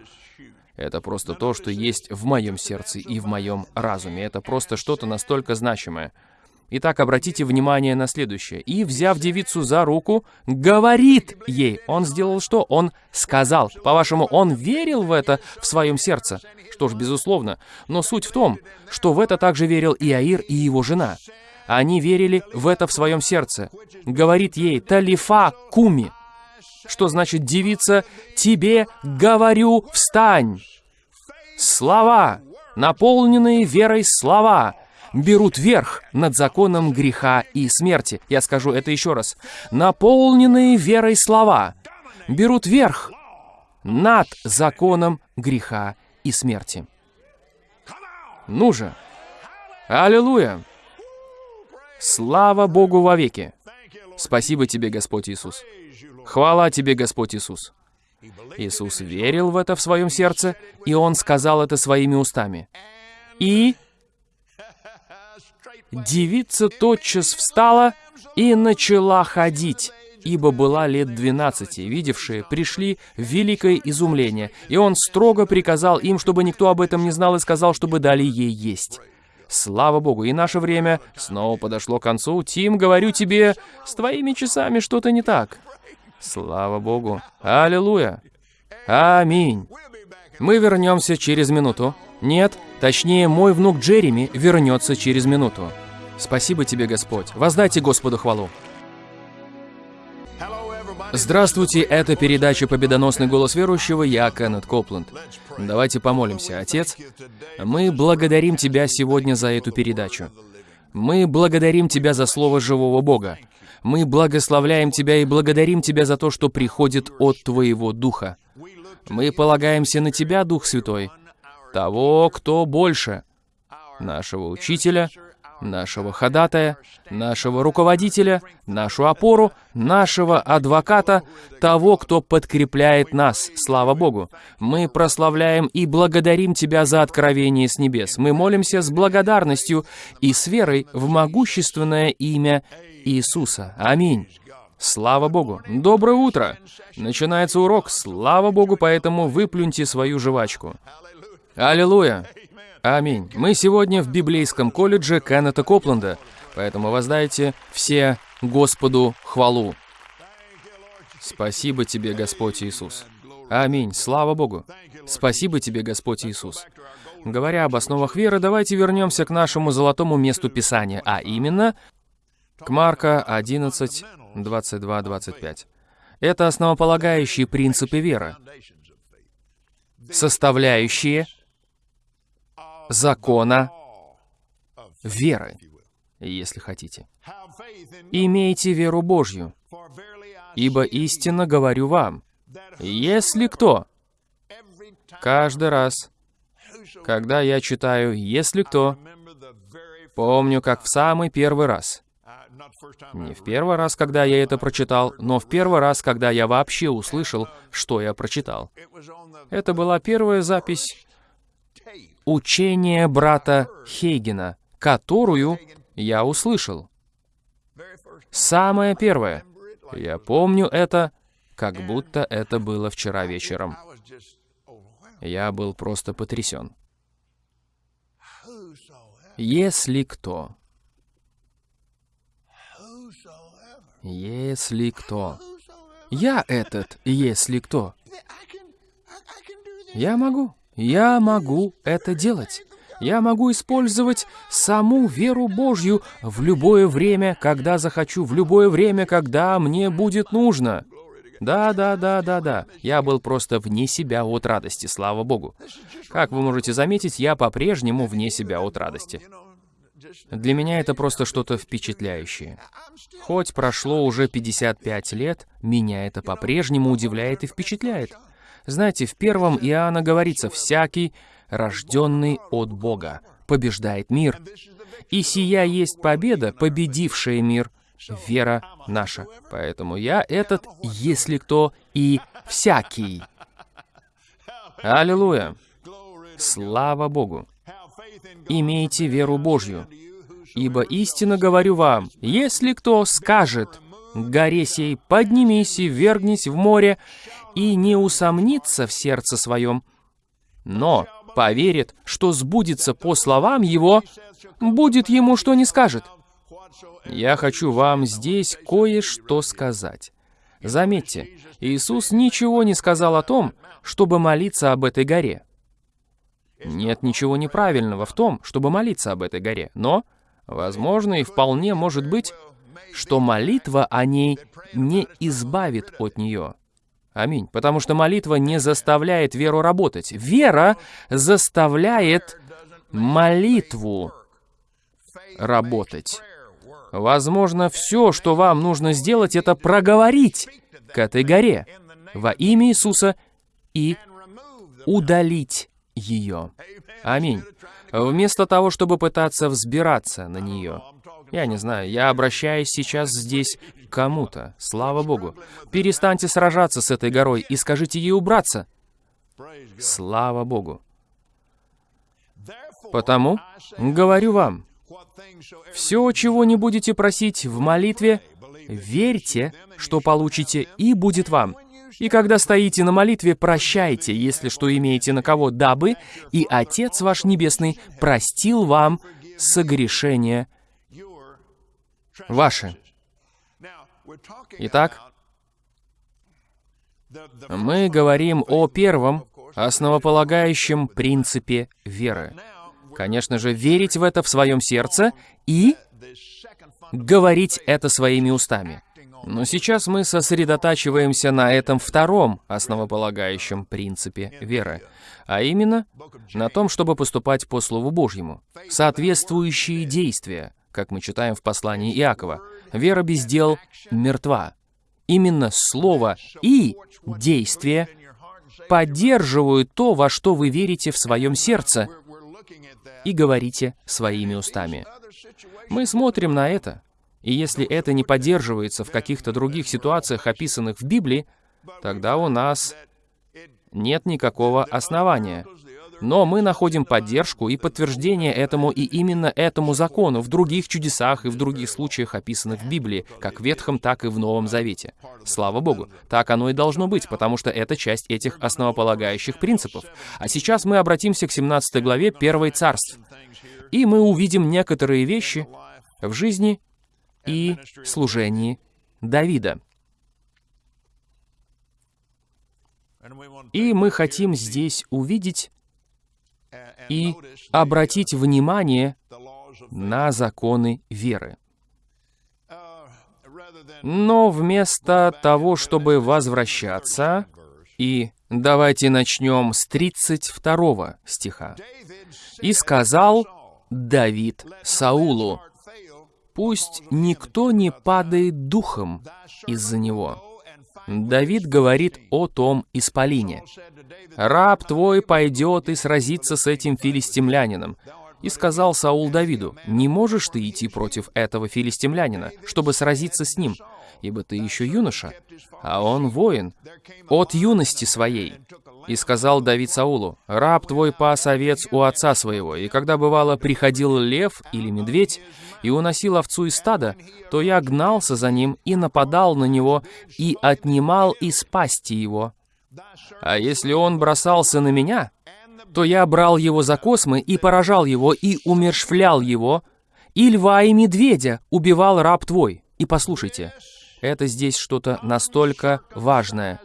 Это просто то, что есть в моем сердце и в моем разуме. Это просто что-то настолько значимое. Итак, обратите внимание на следующее. «И, взяв девицу за руку, говорит ей». Он сделал что? Он сказал. По-вашему, он верил в это в своем сердце? Что ж, безусловно. Но суть в том, что в это также верил и Аир, и его жена. Они верили в это в своем сердце. Говорит ей «Талифа куми». Что значит девица? Тебе говорю, встань. Слова, наполненные верой слова, берут верх над законом греха и смерти. Я скажу это еще раз. Наполненные верой слова берут верх над законом греха и смерти. Ну же! Аллилуйя! Слава Богу вовеки! Спасибо тебе, Господь Иисус. Хвала тебе, Господь Иисус. Иисус верил в это в своем сердце, и Он сказал это своими устами. И девица тотчас встала и начала ходить, ибо была лет двенадцати. Видевшие пришли в великое изумление, и Он строго приказал им, чтобы никто об этом не знал, и сказал, чтобы дали ей есть. Слава Богу, и наше время снова подошло к концу. Тим, говорю тебе, с твоими часами что-то не так. Слава Богу. Аллилуйя. Аминь. Мы вернемся через минуту. Нет, точнее, мой внук Джереми вернется через минуту. Спасибо тебе, Господь. Воздайте Господу хвалу. Здравствуйте, это передача «Победоносный голос верующего», я Кеннет Копленд. Давайте помолимся. Отец, мы благодарим Тебя сегодня за эту передачу. Мы благодарим Тебя за Слово живого Бога. Мы благословляем Тебя и благодарим Тебя за то, что приходит от Твоего Духа. Мы полагаемся на Тебя, Дух Святой, того, кто больше, нашего Учителя, нашего ходатая, нашего руководителя, нашу опору, нашего адвоката, того, кто подкрепляет нас. Слава Богу! Мы прославляем и благодарим Тебя за откровение с небес. Мы молимся с благодарностью и с верой в могущественное имя Иисуса. Аминь. Слава Богу! Доброе утро! Начинается урок. Слава Богу, поэтому выплюньте свою жвачку. Аллилуйя! Аминь. Мы сегодня в библейском колледже Кеннета Копленда, поэтому воздайте все Господу хвалу. Спасибо тебе, Господь Иисус. Аминь. Слава Богу. Спасибо тебе, Господь Иисус. Говоря об основах веры, давайте вернемся к нашему золотому месту Писания, а именно к Марка 11, 22, 25. Это основополагающие принципы веры, составляющие закона веры, если хотите. Имейте веру Божью, ибо истинно говорю вам, если кто, каждый раз, когда я читаю «если кто», помню, как в самый первый раз, не в первый раз, когда я это прочитал, но в первый раз, когда я вообще услышал, что я прочитал. Это была первая запись учения брата Хейгена, которую я услышал. Самое первое. Я помню это, как будто это было вчера вечером. Я был просто потрясен. Если кто, если кто, я этот, если кто, я могу. Я могу это делать. Я могу использовать саму веру Божью в любое время, когда захочу, в любое время, когда мне будет нужно. Да, да, да, да, да. Я был просто вне себя от радости, слава Богу. Как вы можете заметить, я по-прежнему вне себя от радости. Для меня это просто что-то впечатляющее. Хоть прошло уже 55 лет, меня это по-прежнему удивляет и впечатляет. Знаете, в первом Иоанна говорится, «Всякий, рожденный от Бога, побеждает мир». И сия есть победа, победившая мир, вера наша. Поэтому я этот, если кто, и всякий. Аллилуйя! Слава Богу! Имейте веру Божью, ибо истинно говорю вам, если кто скажет горе сей, поднимись и вергнись в море, и не усомнится в сердце своем, но поверит, что сбудется по словам его, будет ему что не скажет. Я хочу вам здесь кое-что сказать. Заметьте, Иисус ничего не сказал о том, чтобы молиться об этой горе. Нет ничего неправильного в том, чтобы молиться об этой горе, но, возможно, и вполне может быть, что молитва о ней не избавит от нее. Аминь. Потому что молитва не заставляет веру работать. Вера заставляет молитву работать. Возможно, все, что вам нужно сделать, это проговорить к этой горе во имя Иисуса и удалить ее. Аминь. Вместо того, чтобы пытаться взбираться на нее. Я не знаю, я обращаюсь сейчас здесь к кому-то. Слава Богу. Перестаньте сражаться с этой горой и скажите ей убраться. Слава Богу. Потому говорю вам, все, чего не будете просить в молитве, верьте, что получите, и будет вам. И когда стоите на молитве, прощайте, если что имеете на кого, дабы и Отец ваш Небесный простил вам согрешения ваши. Итак, мы говорим о первом основополагающем принципе веры. Конечно же, верить в это в своем сердце и говорить это своими устами. Но сейчас мы сосредотачиваемся на этом втором основополагающем принципе веры, а именно на том, чтобы поступать по Слову Божьему. Соответствующие действия, как мы читаем в послании Иакова. Вера без дел мертва. Именно Слово и действие поддерживают то, во что вы верите в своем сердце, и говорите своими устами. Мы смотрим на это, и если это не поддерживается в каких-то других ситуациях, описанных в Библии, тогда у нас нет никакого основания. Но мы находим поддержку и подтверждение этому и именно этому закону в других чудесах и в других случаях, описанных в Библии, как в Ветхом, так и в Новом Завете. Слава Богу, так оно и должно быть, потому что это часть этих основополагающих принципов. А сейчас мы обратимся к 17 главе 1 Царств, и мы увидим некоторые вещи в жизни и служении Давида. И мы хотим здесь увидеть и обратить внимание на законы веры. Но вместо того, чтобы возвращаться, и давайте начнем с 32 стиха. «И сказал Давид Саулу, «Пусть никто не падает духом из-за него». Давид говорит о том исполине. «Раб твой пойдет и сразится с этим филистимлянином». И сказал Саул Давиду, «Не можешь ты идти против этого филистимлянина, чтобы сразиться с ним, ибо ты еще юноша, а он воин, от юности своей». И сказал Давид Саулу, «Раб твой пас овец у отца своего, и когда, бывало, приходил лев или медведь, и уносил овцу из стада, то я гнался за ним и нападал на него, и отнимал из пасти его. А если он бросался на меня, то я брал его за космы и поражал его, и умершвлял его, и льва и медведя убивал раб твой. И послушайте, это здесь что-то настолько важное.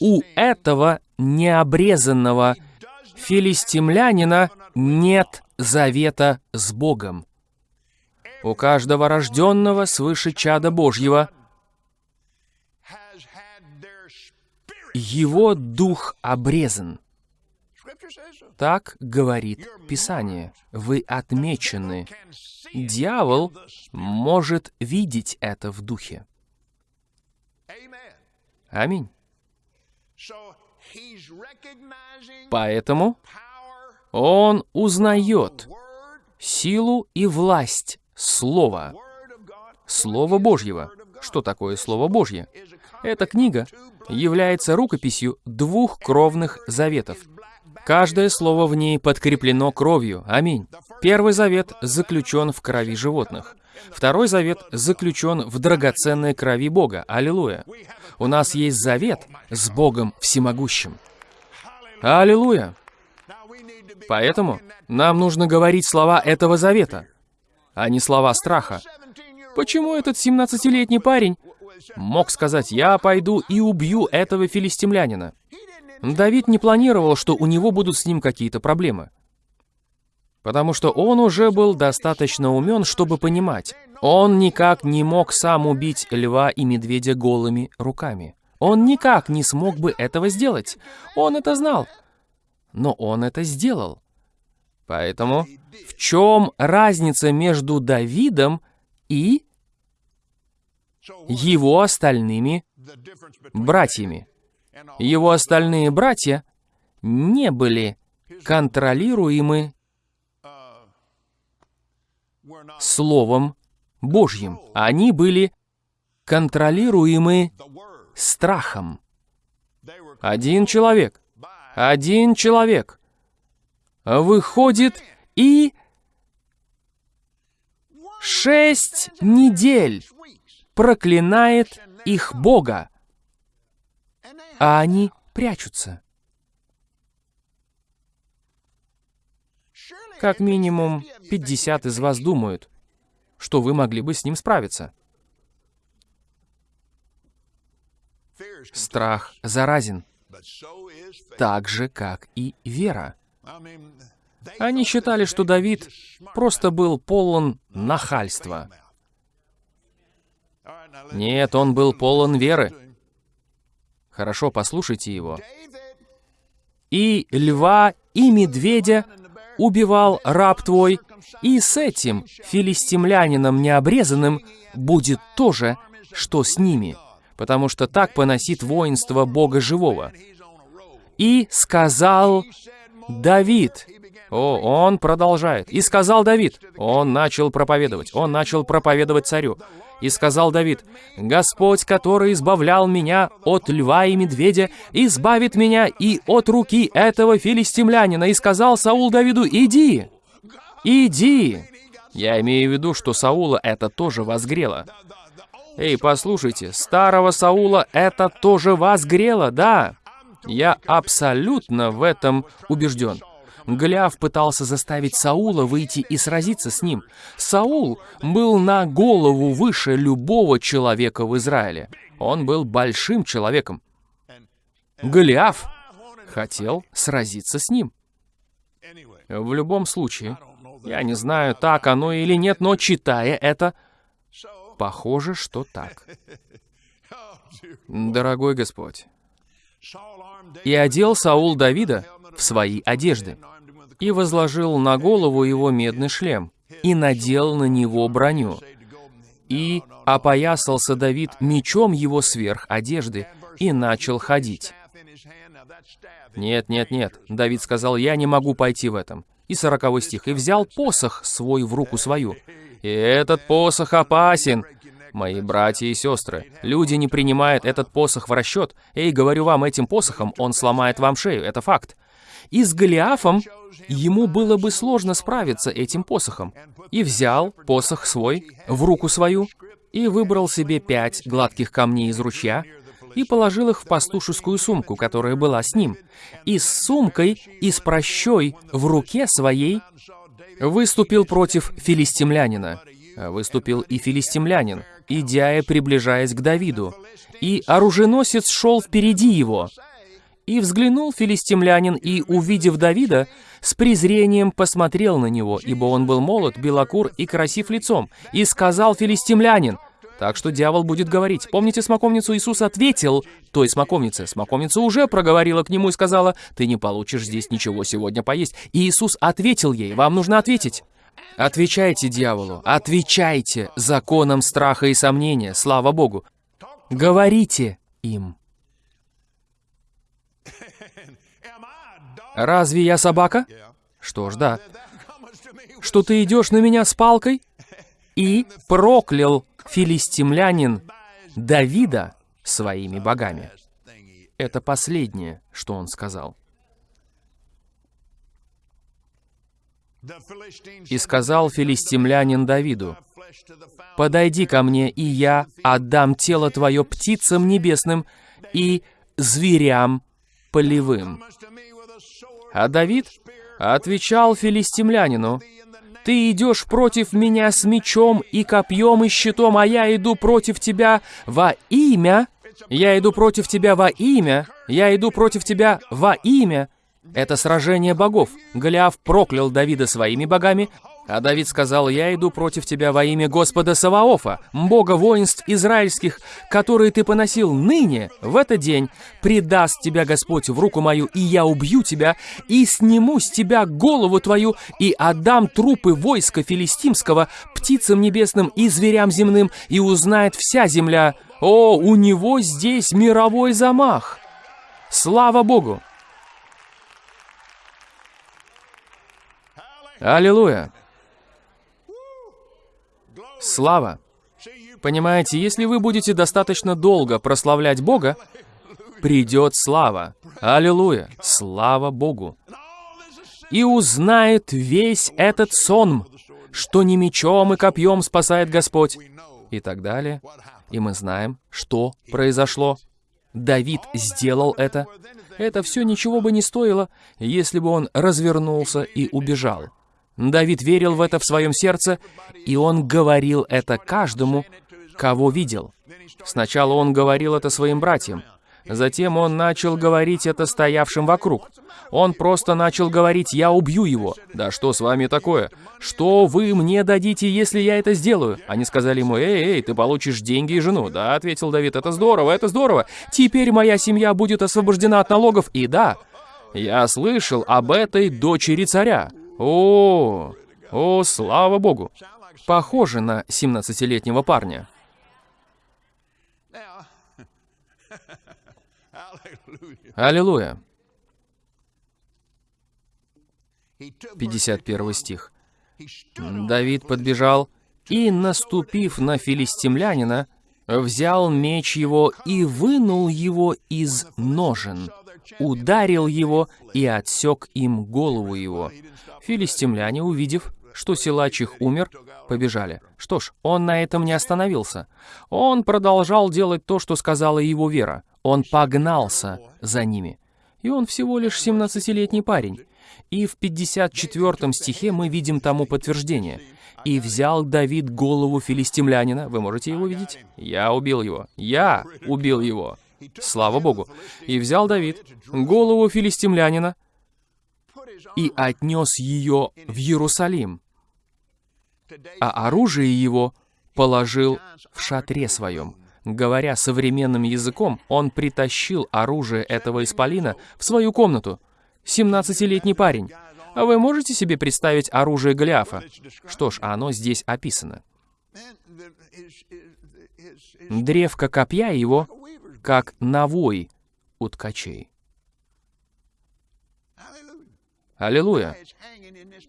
У этого необрезанного филистимлянина нет завета с Богом. У каждого рожденного свыше чада Божьего его дух обрезан. Так говорит Писание. Вы отмечены. Дьявол может видеть это в духе. Аминь. Поэтому он узнает силу и власть Слова. Слово Божьего. Что такое Слово Божье? Эта книга является рукописью двух кровных заветов. Каждое слово в ней подкреплено кровью. Аминь. Первый завет заключен в крови животных. Второй завет заключен в драгоценной крови Бога. Аллилуйя. У нас есть завет с Богом Всемогущим. Аллилуйя. Поэтому нам нужно говорить слова этого завета а не слова страха. Почему этот 17-летний парень мог сказать «Я пойду и убью этого филистимлянина»? Давид не планировал, что у него будут с ним какие-то проблемы. Потому что он уже был достаточно умен, чтобы понимать, он никак не мог сам убить льва и медведя голыми руками. Он никак не смог бы этого сделать. Он это знал. Но он это сделал. Поэтому в чем разница между Давидом и его остальными братьями? Его остальные братья не были контролируемы Словом Божьим. Они были контролируемы страхом. Один человек, один человек выходит и шесть недель проклинает их Бога, а они прячутся. Как минимум 50 из вас думают, что вы могли бы с ним справиться. Страх заразен, так же, как и вера. Они считали, что Давид просто был полон нахальства. Нет, он был полон веры. Хорошо, послушайте его. «И льва, и медведя убивал раб твой, и с этим филистимлянином необрезанным будет то же, что с ними, потому что так поносит воинство Бога Живого. И сказал Давид, о, он продолжает. И сказал Давид, он начал проповедовать, он начал проповедовать царю. И сказал Давид, «Господь, который избавлял меня от льва и медведя, избавит меня и от руки этого филистимлянина». И сказал Саул Давиду, «Иди, иди». Я имею в виду, что Саула это тоже возгрело. Эй, послушайте, старого Саула это тоже возгрело, да. Я абсолютно в этом убежден. Голиаф пытался заставить Саула выйти и сразиться с ним. Саул был на голову выше любого человека в Израиле. Он был большим человеком. Голиаф хотел сразиться с ним. В любом случае, я не знаю, так оно или нет, но читая это, похоже, что так. Дорогой Господь, и одел Саул Давида в свои одежды, и возложил на голову его медный шлем, и надел на него броню. И опоясался Давид мечом его сверх одежды, и начал ходить. Нет, нет, нет, Давид сказал, я не могу пойти в этом. И сороковой стих, и взял посох свой в руку свою. И этот посох опасен, Мои братья и сестры, люди не принимают этот посох в расчет. Эй, говорю вам, этим посохом он сломает вам шею, это факт. И с Голиафом ему было бы сложно справиться этим посохом. И взял посох свой в руку свою, и выбрал себе пять гладких камней из ручья, и положил их в пастушескую сумку, которая была с ним. И с сумкой, и с прощой в руке своей выступил против филистимлянина. Выступил и филистимлянин, идя и приближаясь к Давиду. И оруженосец шел впереди его. И взглянул филистимлянин, и, увидев Давида, с презрением посмотрел на него, ибо он был молод, белокур и красив лицом. И сказал филистимлянин, так что дьявол будет говорить. Помните смоковницу? Иисус ответил той смоковнице. Смоковница уже проговорила к нему и сказала, «Ты не получишь здесь ничего сегодня поесть». И Иисус ответил ей, «Вам нужно ответить». Отвечайте дьяволу, отвечайте законам страха и сомнения, слава Богу. Говорите им. Разве я собака? Что ж, да. Что ты идешь на меня с палкой? И проклял филистимлянин Давида своими богами. Это последнее, что он сказал. И сказал филистимлянин Давиду, «Подойди ко мне, и я отдам тело твое птицам небесным и зверям полевым». А Давид отвечал филистимлянину, «Ты идешь против меня с мечом и копьем и щитом, а я иду против тебя во имя, я иду против тебя во имя, я иду против тебя во имя, это сражение богов. Голиаф проклял Давида своими богами, А Давид сказал, «Я иду против тебя во имя Господа Саваофа, Бога воинств израильских, которые ты поносил ныне, в этот день. Предаст тебя Господь в руку мою, и я убью тебя, и сниму с тебя голову твою, и отдам трупы войска филистимского птицам небесным и зверям земным, и узнает вся земля. О, у него здесь мировой замах! Слава Богу! Аллилуйя! Слава! Понимаете, если вы будете достаточно долго прославлять Бога, придет слава. Аллилуйя! Слава Богу! И узнает весь этот сон, что не мечом и копьем спасает Господь. И так далее. И мы знаем, что произошло. Давид сделал это. Это все ничего бы не стоило, если бы он развернулся и убежал. Давид верил в это в своем сердце, и он говорил это каждому, кого видел. Сначала он говорил это своим братьям, затем он начал говорить это стоявшим вокруг. Он просто начал говорить «Я убью его». «Да что с вами такое? Что вы мне дадите, если я это сделаю?» Они сказали ему «Эй, эй, ты получишь деньги и жену». «Да», — ответил Давид, «это здорово, это здорово. Теперь моя семья будет освобождена от налогов». И да, я слышал об этой дочери царя. О, о, слава богу. Похоже на 17-летнего парня. Аллилуйя. 51 стих. Давид подбежал и, наступив на филистимлянина, взял меч его и вынул его из ножен, ударил его и отсек им голову его. Филистимляне, увидев, что силач их умер, побежали. Что ж, он на этом не остановился. Он продолжал делать то, что сказала его вера. Он погнался за ними. И он всего лишь 17-летний парень. И в 54 стихе мы видим тому подтверждение. «И взял Давид голову филистимлянина». Вы можете его видеть? «Я убил его». «Я убил его». Слава Богу. «И взял Давид голову филистимлянина, и отнес ее в Иерусалим, а оружие его положил в шатре своем. Говоря современным языком, он притащил оружие этого исполина в свою комнату. 17-летний парень. А вы можете себе представить оружие Голиафа? Что ж, оно здесь описано. Древко копья его, как навой у ткачей. Аллилуйя!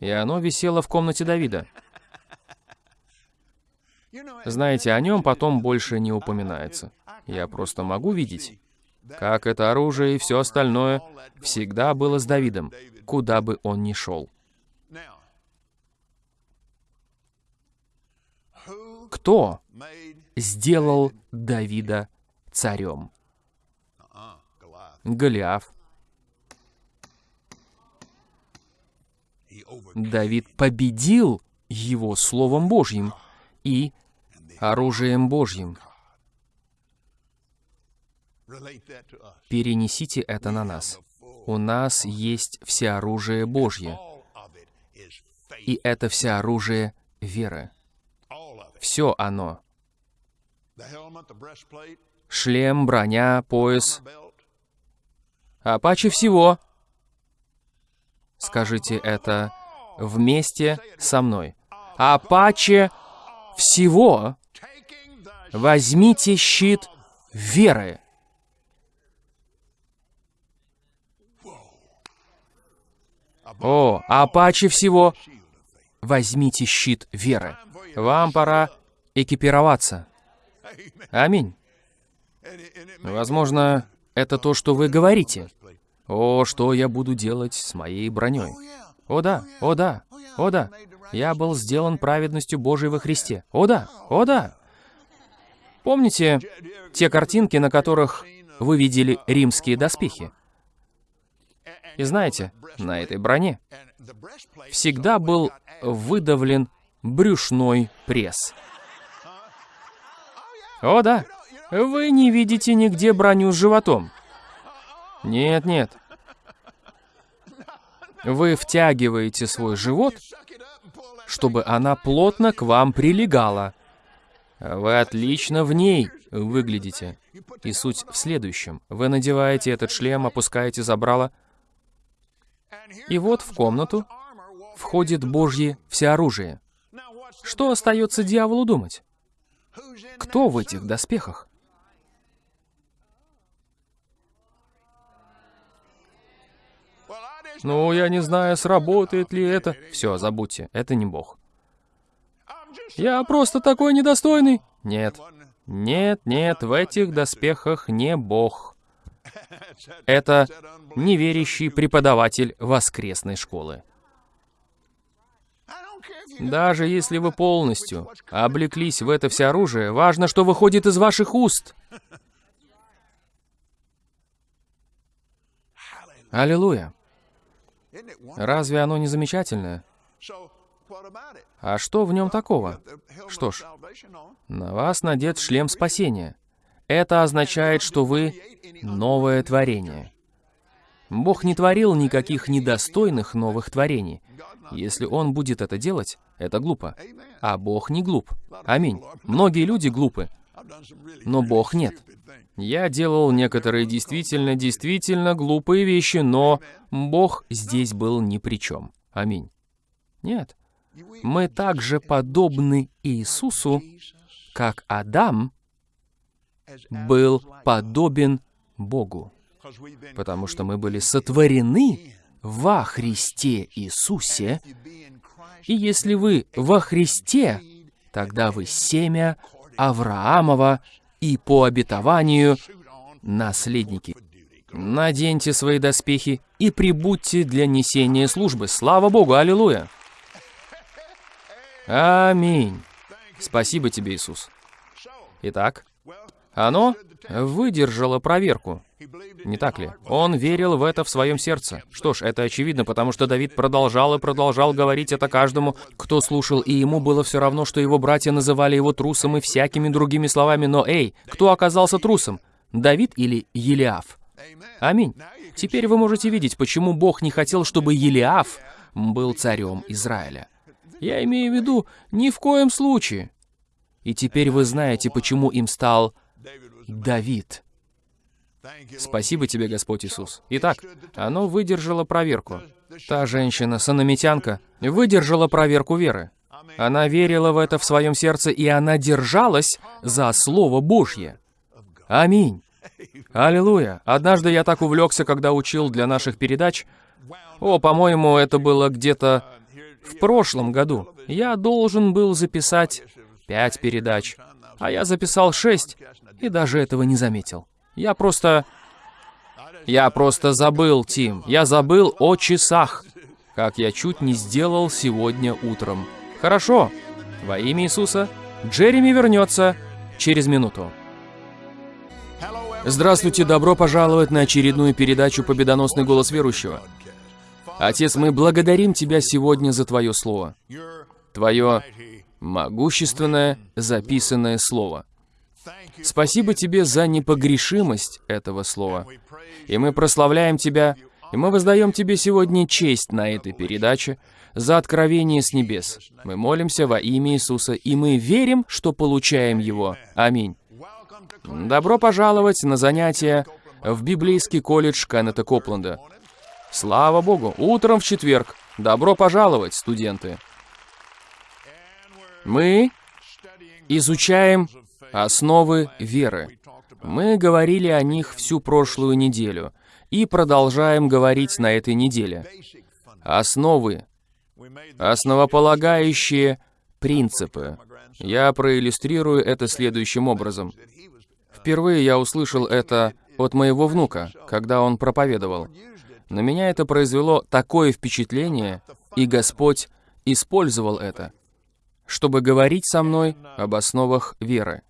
И оно висело в комнате Давида. Знаете, о нем потом больше не упоминается. Я просто могу видеть, как это оружие и все остальное всегда было с Давидом, куда бы он ни шел. Кто сделал Давида царем? Голиаф, Давид победил его Словом Божьим и оружием Божьим. Перенесите это на нас. У нас есть всеоружие Божье. И это всеоружие веры. Все оно. Шлем, броня, пояс. А паче всего Скажите это вместе со мной. Апаче всего возьмите щит веры. О, апаче всего возьмите щит веры. Вам пора экипироваться. Аминь. Возможно, это то, что вы говорите. О, что я буду делать с моей броней? О да, о да, о да. Я был сделан праведностью Божией во Христе. О да, о да. Помните те картинки, на которых вы видели римские доспехи? И знаете, на этой броне всегда был выдавлен брюшной пресс. О да, вы не видите нигде броню с животом. Нет-нет, вы втягиваете свой живот чтобы она плотно к вам прилегала. Вы отлично в ней выглядите. И суть в следующем. Вы надеваете этот шлем, опускаете забрало, и вот в комнату входит Божье всеоружие. Что остается дьяволу думать? Кто в этих доспехах? Ну, я не знаю, сработает ли это. Все, забудьте, это не Бог. Я просто такой недостойный. Нет, нет, нет, в этих доспехах не Бог. Это неверящий преподаватель воскресной школы. Даже если вы полностью облеклись в это все оружие, важно, что выходит из ваших уст. Аллилуйя. Разве оно не замечательное? А что в нем такого? Что ж, на вас надет шлем спасения. Это означает, что вы новое творение. Бог не творил никаких недостойных новых творений. Если Он будет это делать, это глупо. А Бог не глуп. Аминь. Многие люди глупы, но Бог нет. Я делал некоторые действительно, действительно глупые вещи, но Бог здесь был ни при чем. Аминь. Нет. Мы также подобны Иисусу, как Адам был подобен Богу, потому что мы были сотворены во Христе Иисусе, и если вы во Христе, тогда вы семя Авраамова и по обетованию наследники. Наденьте свои доспехи и прибудьте для несения службы. Слава Богу, аллилуйя! Аминь. Спасибо тебе, Иисус. Итак, оно выдержало проверку. Не так ли? Он верил в это в своем сердце. Что ж, это очевидно, потому что Давид продолжал и продолжал говорить это каждому, кто слушал, и ему было все равно, что его братья называли его трусом и всякими другими словами. Но эй, кто оказался трусом? Давид или Елиаф? Аминь. Теперь вы можете видеть, почему Бог не хотел, чтобы Елиаф был царем Израиля. Я имею в виду, ни в коем случае. И теперь вы знаете, почему им стал Давид. Спасибо тебе, Господь Иисус. Итак, оно выдержало проверку. Та женщина, санамитянка, выдержала проверку веры. Она верила в это в своем сердце, и она держалась за Слово Божье. Аминь. Аллилуйя. Однажды я так увлекся, когда учил для наших передач. О, по-моему, это было где-то в прошлом году. Я должен был записать пять передач, а я записал шесть, и даже этого не заметил. Я просто... Я просто забыл, Тим. Я забыл о часах, как я чуть не сделал сегодня утром. Хорошо. Во имя Иисуса. Джереми вернется через минуту. Здравствуйте, добро пожаловать на очередную передачу «Победоносный голос верующего». Отец, мы благодарим Тебя сегодня за Твое Слово. Твое могущественное записанное Слово. Спасибо Тебе за непогрешимость этого слова. И мы прославляем Тебя, и мы воздаем Тебе сегодня честь на этой передаче за откровение с небес. Мы молимся во имя Иисуса, и мы верим, что получаем Его. Аминь. Добро пожаловать на занятия в библейский колледж Кеннета Копленда. Слава Богу! Утром в четверг. Добро пожаловать, студенты! Мы изучаем Основы веры. Мы говорили о них всю прошлую неделю и продолжаем говорить на этой неделе. Основы. Основополагающие принципы. Я проиллюстрирую это следующим образом. Впервые я услышал это от моего внука, когда он проповедовал. На меня это произвело такое впечатление, и Господь использовал это, чтобы говорить со мной об основах веры.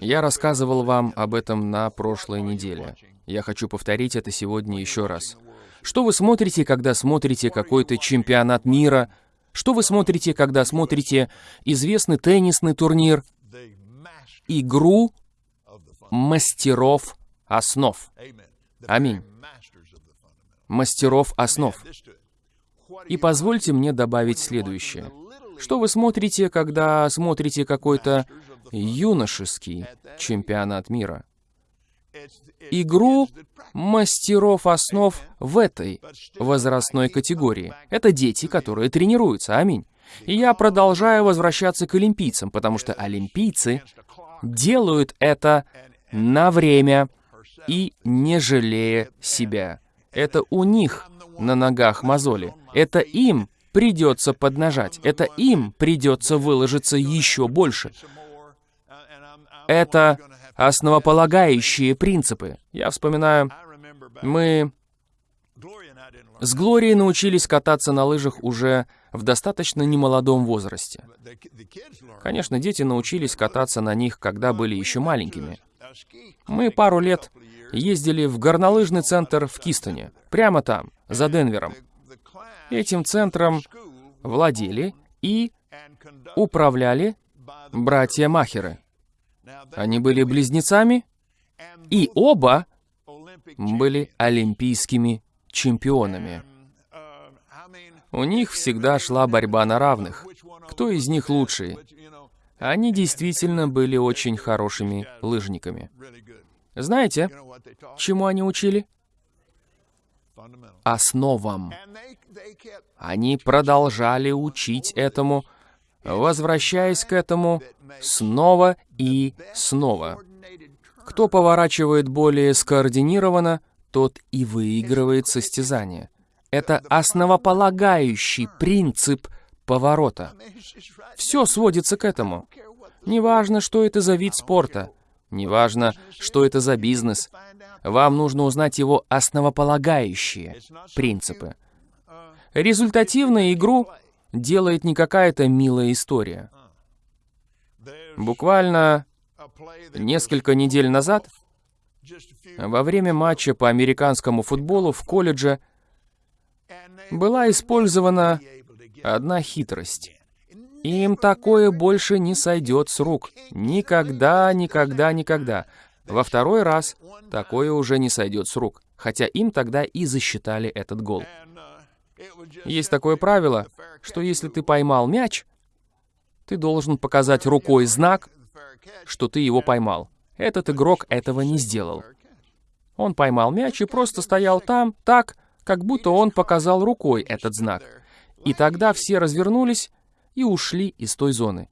Я рассказывал вам об этом на прошлой неделе. Я хочу повторить это сегодня еще раз. Что вы смотрите, когда смотрите какой-то чемпионат мира? Что вы смотрите, когда смотрите известный теннисный турнир? Игру мастеров основ. Аминь. Мастеров основ. И позвольте мне добавить следующее. Что вы смотрите, когда смотрите какой-то юношеский чемпионат мира? Игру мастеров основ в этой возрастной категории. Это дети, которые тренируются. Аминь. И я продолжаю возвращаться к олимпийцам, потому что олимпийцы делают это на время и не жалея себя. Это у них на ногах мозоли. Это им придется поднажать. Это им придется выложиться еще больше. Это основополагающие принципы. Я вспоминаю, мы с Глорией научились кататься на лыжах уже в достаточно немолодом возрасте. Конечно, дети научились кататься на них, когда были еще маленькими. Мы пару лет ездили в горнолыжный центр в Кистоне, прямо там, за Денвером. Этим центром владели и управляли братья Махеры. Они были близнецами, и оба были олимпийскими чемпионами. У них всегда шла борьба на равных. Кто из них лучший? Они действительно были очень хорошими лыжниками. Знаете, чему они учили? Основам. Они продолжали учить этому, возвращаясь к этому снова и снова. Кто поворачивает более скоординированно, тот и выигрывает состязание. Это основополагающий принцип поворота. Все сводится к этому. Неважно, что это за вид спорта, неважно, что это за бизнес, вам нужно узнать его основополагающие принципы. Результативную игру делает не какая-то милая история. Буквально несколько недель назад, во время матча по американскому футболу в колледже, была использована одна хитрость. Им такое больше не сойдет с рук. Никогда, никогда, никогда. Во второй раз такое уже не сойдет с рук. Хотя им тогда и засчитали этот гол. Есть такое правило, что если ты поймал мяч, ты должен показать рукой знак, что ты его поймал. Этот игрок этого не сделал. Он поймал мяч и просто стоял там, так, как будто он показал рукой этот знак. И тогда все развернулись и ушли из той зоны.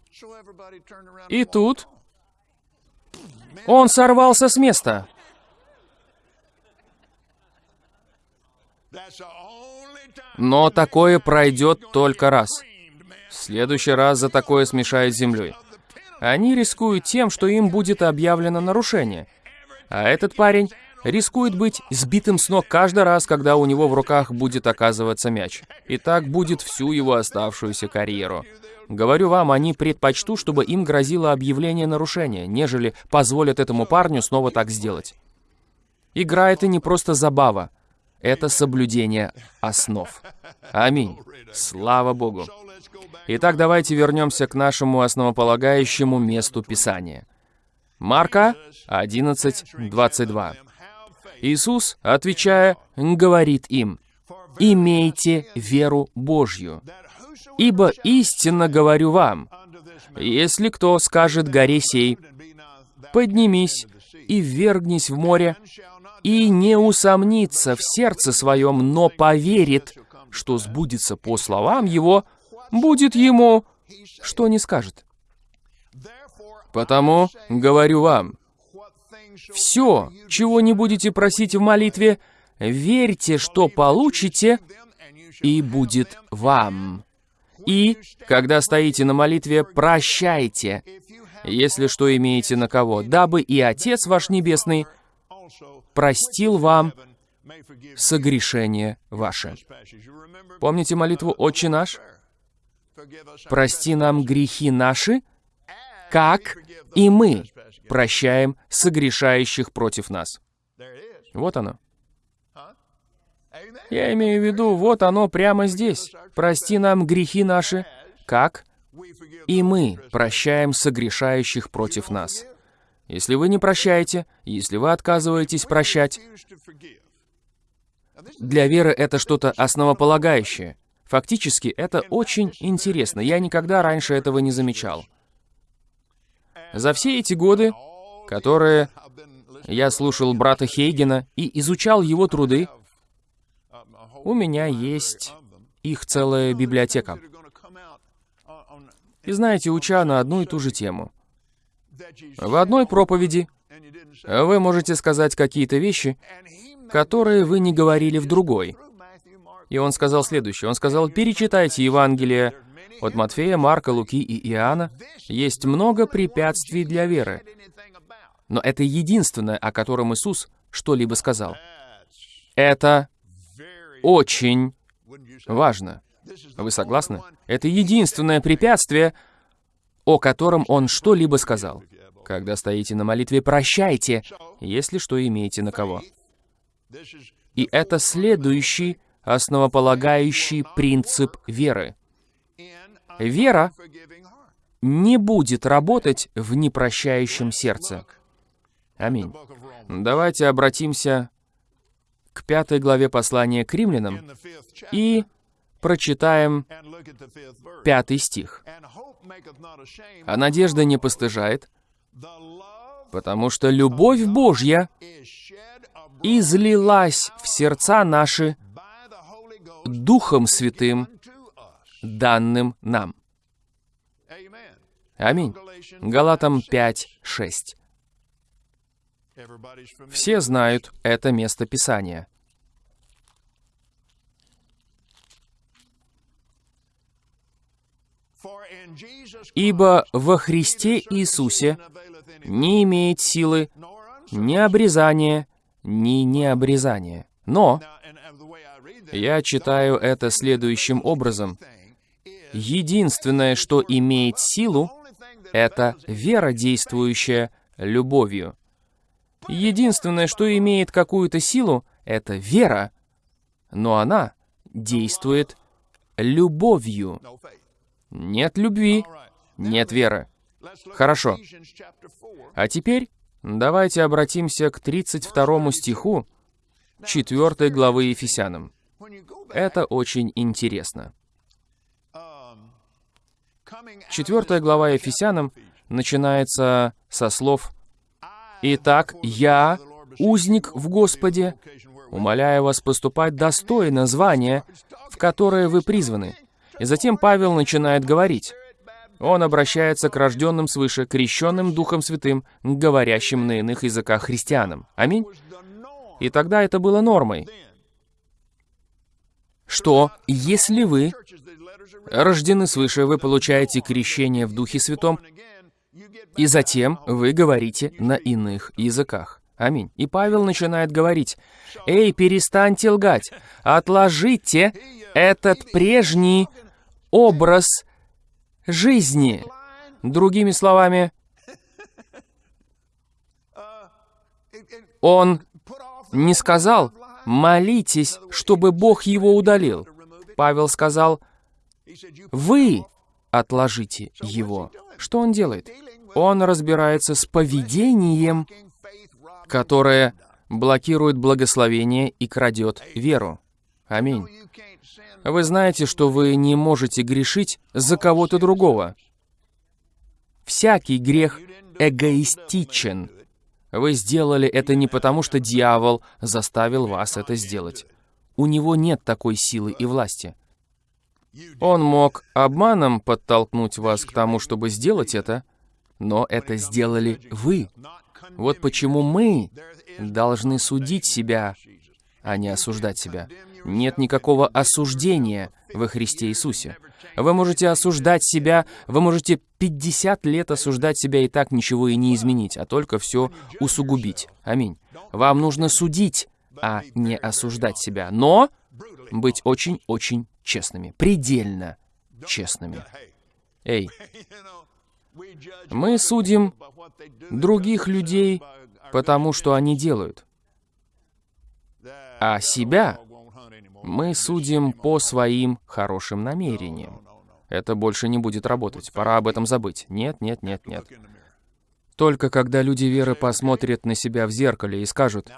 И тут он сорвался с места. Но такое пройдет только раз. В следующий раз за такое смешают с землей. Они рискуют тем, что им будет объявлено нарушение. А этот парень рискует быть сбитым с ног каждый раз, когда у него в руках будет оказываться мяч. И так будет всю его оставшуюся карьеру. Говорю вам, они предпочтут, чтобы им грозило объявление нарушения, нежели позволят этому парню снова так сделать. Игра — это не просто забава, это соблюдение основ. Аминь. Слава Богу. Итак, давайте вернемся к нашему основополагающему месту Писания. Марка 11:22. Иисус, отвечая, говорит им, «Имейте веру Божью, ибо истинно говорю вам, если кто скажет горе сей, поднимись и ввергнись в море, и не усомнится в сердце своем, но поверит, что сбудется по словам его, будет ему, что не скажет. Потому говорю вам, все, чего не будете просить в молитве, верьте, что получите, и будет вам. И, когда стоите на молитве, прощайте, если что имеете на кого, дабы и Отец ваш Небесный простил вам согрешение ваше. Помните молитву «Отче наш»? «Прости нам грехи наши, как и мы прощаем согрешающих против нас». Вот оно. Я имею в виду, вот оно прямо здесь. «Прости нам грехи наши, как и мы прощаем согрешающих против нас». Если вы не прощаете, если вы отказываетесь прощать, для веры это что-то основополагающее. Фактически, это очень интересно. Я никогда раньше этого не замечал. За все эти годы, которые я слушал брата Хейгена и изучал его труды, у меня есть их целая библиотека. И знаете, уча на одну и ту же тему, в одной проповеди вы можете сказать какие-то вещи, которые вы не говорили в другой. И он сказал следующее. Он сказал, перечитайте Евангелие от Матфея, Марка, Луки и Иоанна. Есть много препятствий для веры. Но это единственное, о котором Иисус что-либо сказал. Это очень важно. Вы согласны? Это единственное препятствие, о котором Он что-либо сказал. Когда стоите на молитве, прощайте, если что имеете на кого. И это следующий основополагающий принцип веры. Вера не будет работать в непрощающем сердце. Аминь. Давайте обратимся к пятой главе послания к римлянам и прочитаем пятый стих. «А надежда не постыжает, потому что любовь Божья излилась в сердца наши Духом Святым, данным нам. Аминь. Галатам 5, 6. Все знают это место Писания. Ибо во Христе Иисусе не имеет силы ни обрезания, ни необрезания. Но я читаю это следующим образом. Единственное, что имеет силу, это вера, действующая любовью. Единственное, что имеет какую-то силу, это вера, но она действует любовью. Нет любви, нет веры. Хорошо. А теперь давайте обратимся к 32 стиху 4 главы Ефесянам. Это очень интересно. Четвертая глава Ефесянам начинается со слов «Итак, я, узник в Господе, умоляю вас поступать достойно звания, в которое вы призваны». И затем Павел начинает говорить. Он обращается к рожденным свыше, крещенным Духом Святым, говорящим на иных языках христианам. Аминь. И тогда это было нормой что если вы рождены свыше, вы получаете крещение в Духе Святом, и затем вы говорите на иных языках. Аминь. И Павел начинает говорить, «Эй, перестаньте лгать, отложите этот прежний образ жизни». Другими словами, он не сказал, молитесь, чтобы Бог его удалил. Павел сказал, вы отложите его. Что он делает? Он разбирается с поведением, которое блокирует благословение и крадет веру. Аминь. Вы знаете, что вы не можете грешить за кого-то другого. Всякий грех эгоистичен. Вы сделали это не потому, что дьявол заставил вас это сделать. У него нет такой силы и власти. Он мог обманом подтолкнуть вас к тому, чтобы сделать это, но это сделали вы. Вот почему мы должны судить себя, а не осуждать себя. Нет никакого осуждения во Христе Иисусе. Вы можете осуждать себя, вы можете 50 лет осуждать себя и так ничего и не изменить, а только все усугубить. Аминь. Вам нужно судить, а не осуждать себя. Но быть очень-очень честными, предельно честными. Эй, мы судим других людей, потому что они делают. А себя мы судим по своим хорошим намерениям. Это больше не будет работать. Пора об этом забыть. Нет, нет, нет, нет. Только когда люди веры посмотрят на себя в зеркале и скажут,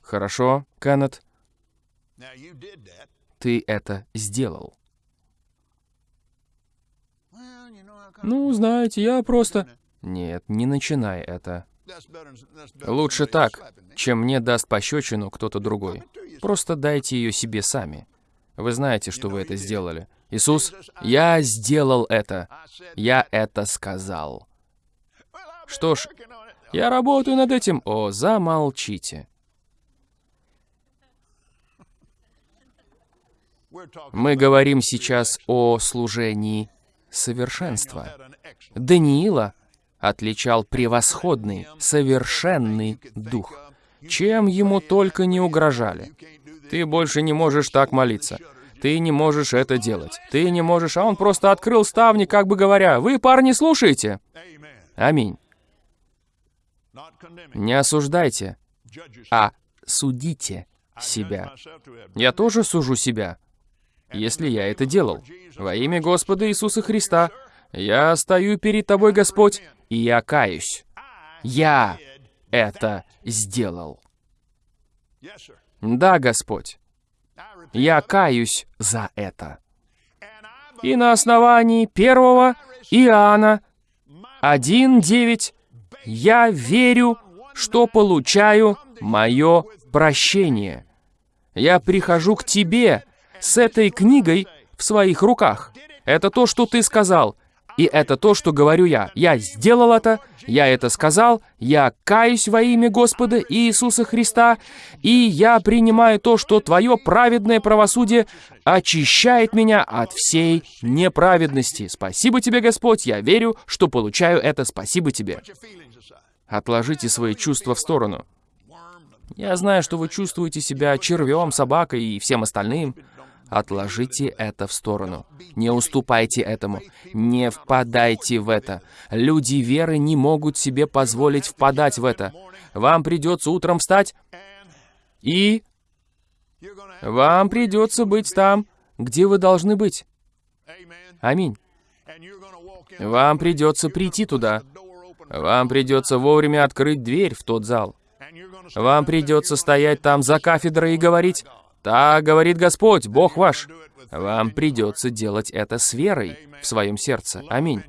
«Хорошо, Кеннет, ты это сделал». Ну, знаете, я просто... Нет, не начинай это. Лучше так, чем мне даст пощечину кто-то другой. Просто дайте ее себе сами. Вы знаете, что вы это сделали. Иисус, я сделал это. Я это сказал. Что ж, я работаю над этим. О, замолчите. Мы говорим сейчас о служении совершенства. Даниила отличал превосходный, совершенный дух. Чем ему только не угрожали. Ты больше не можешь так молиться. Ты не можешь это делать. Ты не можешь, а он просто открыл ставни, как бы говоря, «Вы, парни, слушайте!» Аминь. Не осуждайте, а судите себя. Я тоже сужу себя, если я это делал. Во имя Господа Иисуса Христа я стою перед Тобой, Господь, и я каюсь. Я это сделал. Да, Господь. Я каюсь за это. И на основании первого Иоанна 1.9 я верю, что получаю мое прощение. Я прихожу к тебе с этой книгой в своих руках. Это то, что ты сказал. И это то, что говорю я. Я сделал это, я это сказал, я каюсь во имя Господа Иисуса Христа, и я принимаю то, что Твое праведное правосудие очищает меня от всей неправедности. Спасибо Тебе, Господь, я верю, что получаю это. Спасибо Тебе. Отложите свои чувства в сторону. Я знаю, что вы чувствуете себя червем, собакой и всем остальным. Отложите это в сторону. Не уступайте этому. Не впадайте в это. Люди веры не могут себе позволить впадать в это. Вам придется утром встать и... Вам придется быть там, где вы должны быть. Аминь. Вам придется прийти туда. Вам придется вовремя открыть дверь в тот зал. Вам придется стоять там за кафедрой и говорить, так говорит Господь, Бог ваш. Вам придется делать это с верой в своем сердце. Аминь.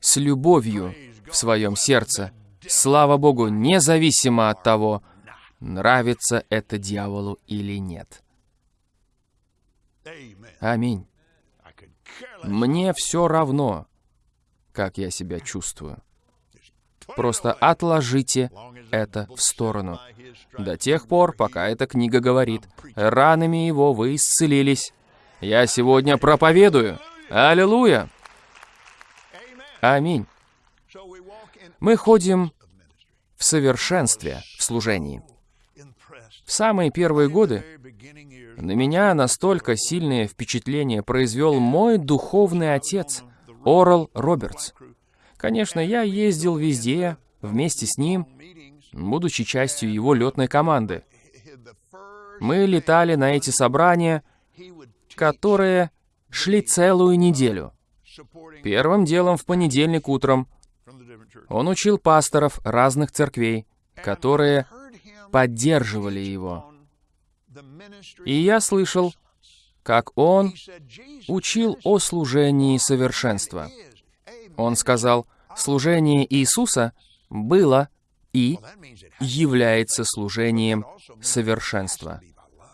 С любовью в своем сердце. Слава Богу, независимо от того, нравится это дьяволу или нет. Аминь. Мне все равно, как я себя чувствую. Просто отложите это в сторону. До тех пор, пока эта книга говорит, ранами его вы исцелились. Я сегодня проповедую. Аллилуйя! Аминь. Мы ходим в совершенстве в служении. В самые первые годы на меня настолько сильное впечатление произвел мой духовный отец, Орал Робертс. Конечно, я ездил везде, вместе с ним, будучи частью его летной команды. Мы летали на эти собрания, которые шли целую неделю. Первым делом в понедельник утром он учил пасторов разных церквей, которые поддерживали его. И я слышал, как он учил о служении совершенства. Он сказал, служение Иисуса было и является служением совершенства.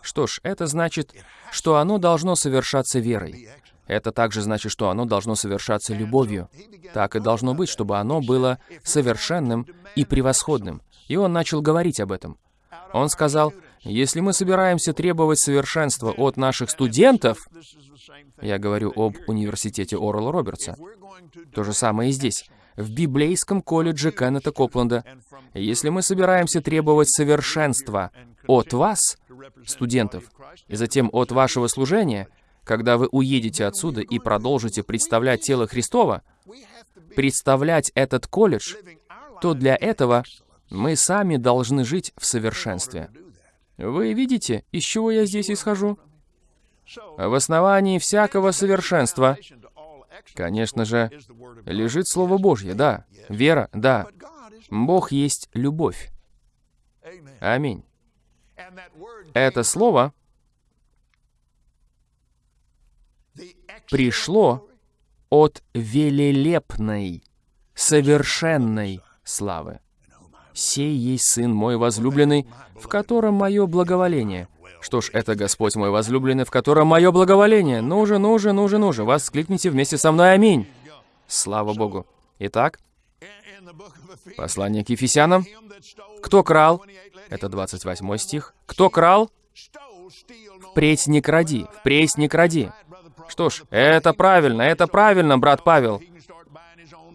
Что ж, это значит, что оно должно совершаться верой. Это также значит, что оно должно совершаться любовью. Так и должно быть, чтобы оно было совершенным и превосходным. И он начал говорить об этом. Он сказал, если мы собираемся требовать совершенства от наших студентов, я говорю об университете Орла Робертса, то же самое и здесь в библейском колледже Кеннета Копленда. Если мы собираемся требовать совершенства от вас, студентов, и затем от вашего служения, когда вы уедете отсюда и продолжите представлять тело Христова, представлять этот колледж, то для этого мы сами должны жить в совершенстве. Вы видите, из чего я здесь исхожу? В основании всякого совершенства Конечно же, лежит Слово Божье, да. Вера, да. Бог есть любовь. Аминь. Это Слово пришло от велелепной, совершенной славы. «Сей есть Сын мой возлюбленный, в котором мое благоволение». Что ж, это Господь мой возлюбленный, в котором мое благоволение. Ну же, ну же, ну же, ну же, воскликните вместе со мной «Аминь». Слава Богу. Итак, послание к Ефесянам. Кто крал? Это 28 стих. Кто крал? Впредь не кради, впредь не кради. Что ж, это правильно, это правильно, брат Павел.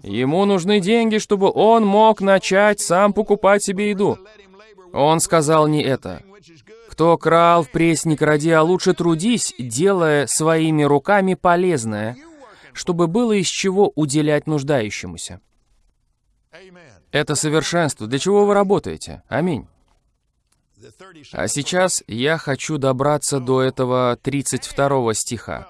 Ему нужны деньги, чтобы он мог начать сам покупать себе еду. Он сказал не это. Кто крал, впредь не кради, а лучше трудись, делая своими руками полезное, чтобы было из чего уделять нуждающемуся. Это совершенство. Для чего вы работаете? Аминь. А сейчас я хочу добраться до этого 32 стиха.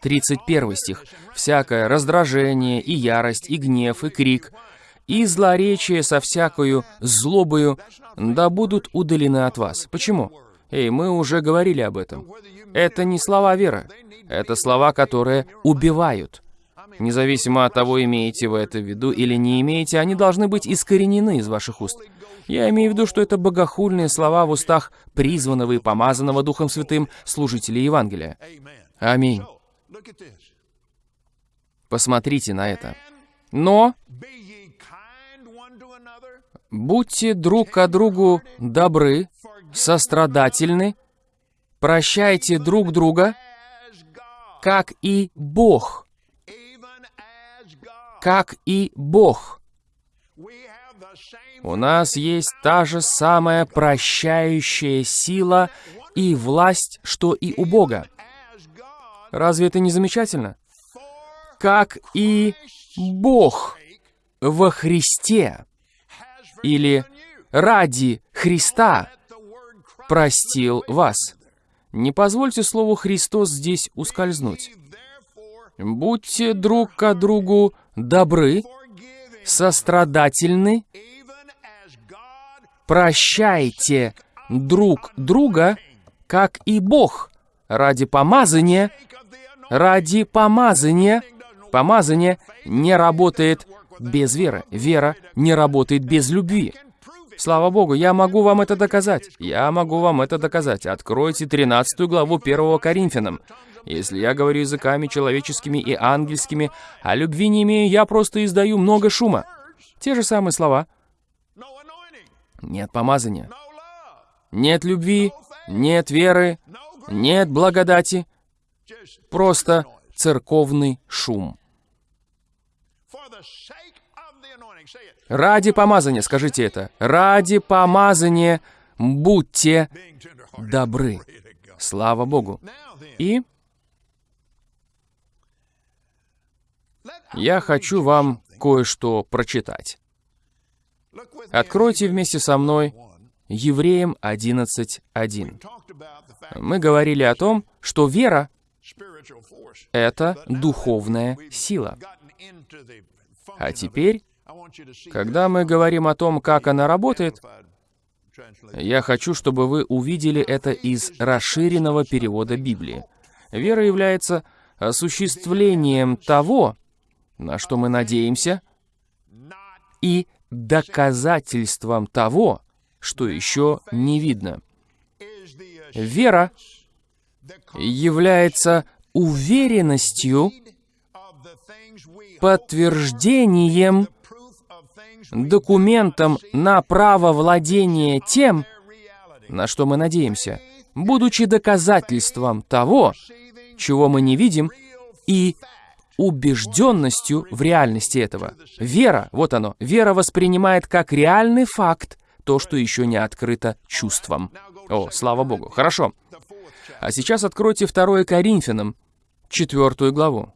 31 стих. «Всякое раздражение, и ярость, и гнев, и крик, и злоречие со всякою злобою, да будут удалены от вас». Почему? Эй, мы уже говорили об этом. Это не слова веры. Это слова, которые убивают. Независимо от того, имеете вы это в виду или не имеете, они должны быть искоренены из ваших уст. Я имею в виду, что это богохульные слова в устах призванного и помазанного Духом Святым служителя Евангелия. Аминь. Посмотрите на это. Но будьте друг к другу добры, сострадательны, прощайте друг друга, как и Бог. Как и Бог. У нас есть та же самая прощающая сила и власть, что и у Бога. Разве это не замечательно? Как и Бог во Христе или ради Христа простил вас. Не позвольте слову «Христос» здесь ускользнуть. Будьте друг к другу добры, сострадательны, прощайте друг друга, как и Бог, ради помазания, ради помазания. Помазание не работает без веры. Вера не работает без любви. Слава Богу, я могу вам это доказать. Я могу вам это доказать. Откройте 13 главу 1 Коринфянам. Если я говорю языками человеческими и ангельскими, а любви не имею, я просто издаю много шума. Те же самые слова. Нет помазания. Нет любви, нет веры, нет благодати. Просто церковный шум. Ради помазания, скажите это. Ради помазания будьте добры. Слава Богу. И я хочу вам кое-что прочитать. Откройте вместе со мной Евреям 11.1. Мы говорили о том, что вера — это духовная сила. А теперь, когда мы говорим о том, как она работает, я хочу, чтобы вы увидели это из расширенного перевода Библии. Вера является осуществлением того, на что мы надеемся, и доказательством того, что еще не видно. Вера является уверенностью, подтверждением, документом на право владения тем, на что мы надеемся, будучи доказательством того, чего мы не видим, и убежденностью в реальности этого. Вера, вот оно, вера воспринимает как реальный факт то, что еще не открыто чувством. О, слава Богу. Хорошо. А сейчас откройте 2 Коринфянам, четвертую главу.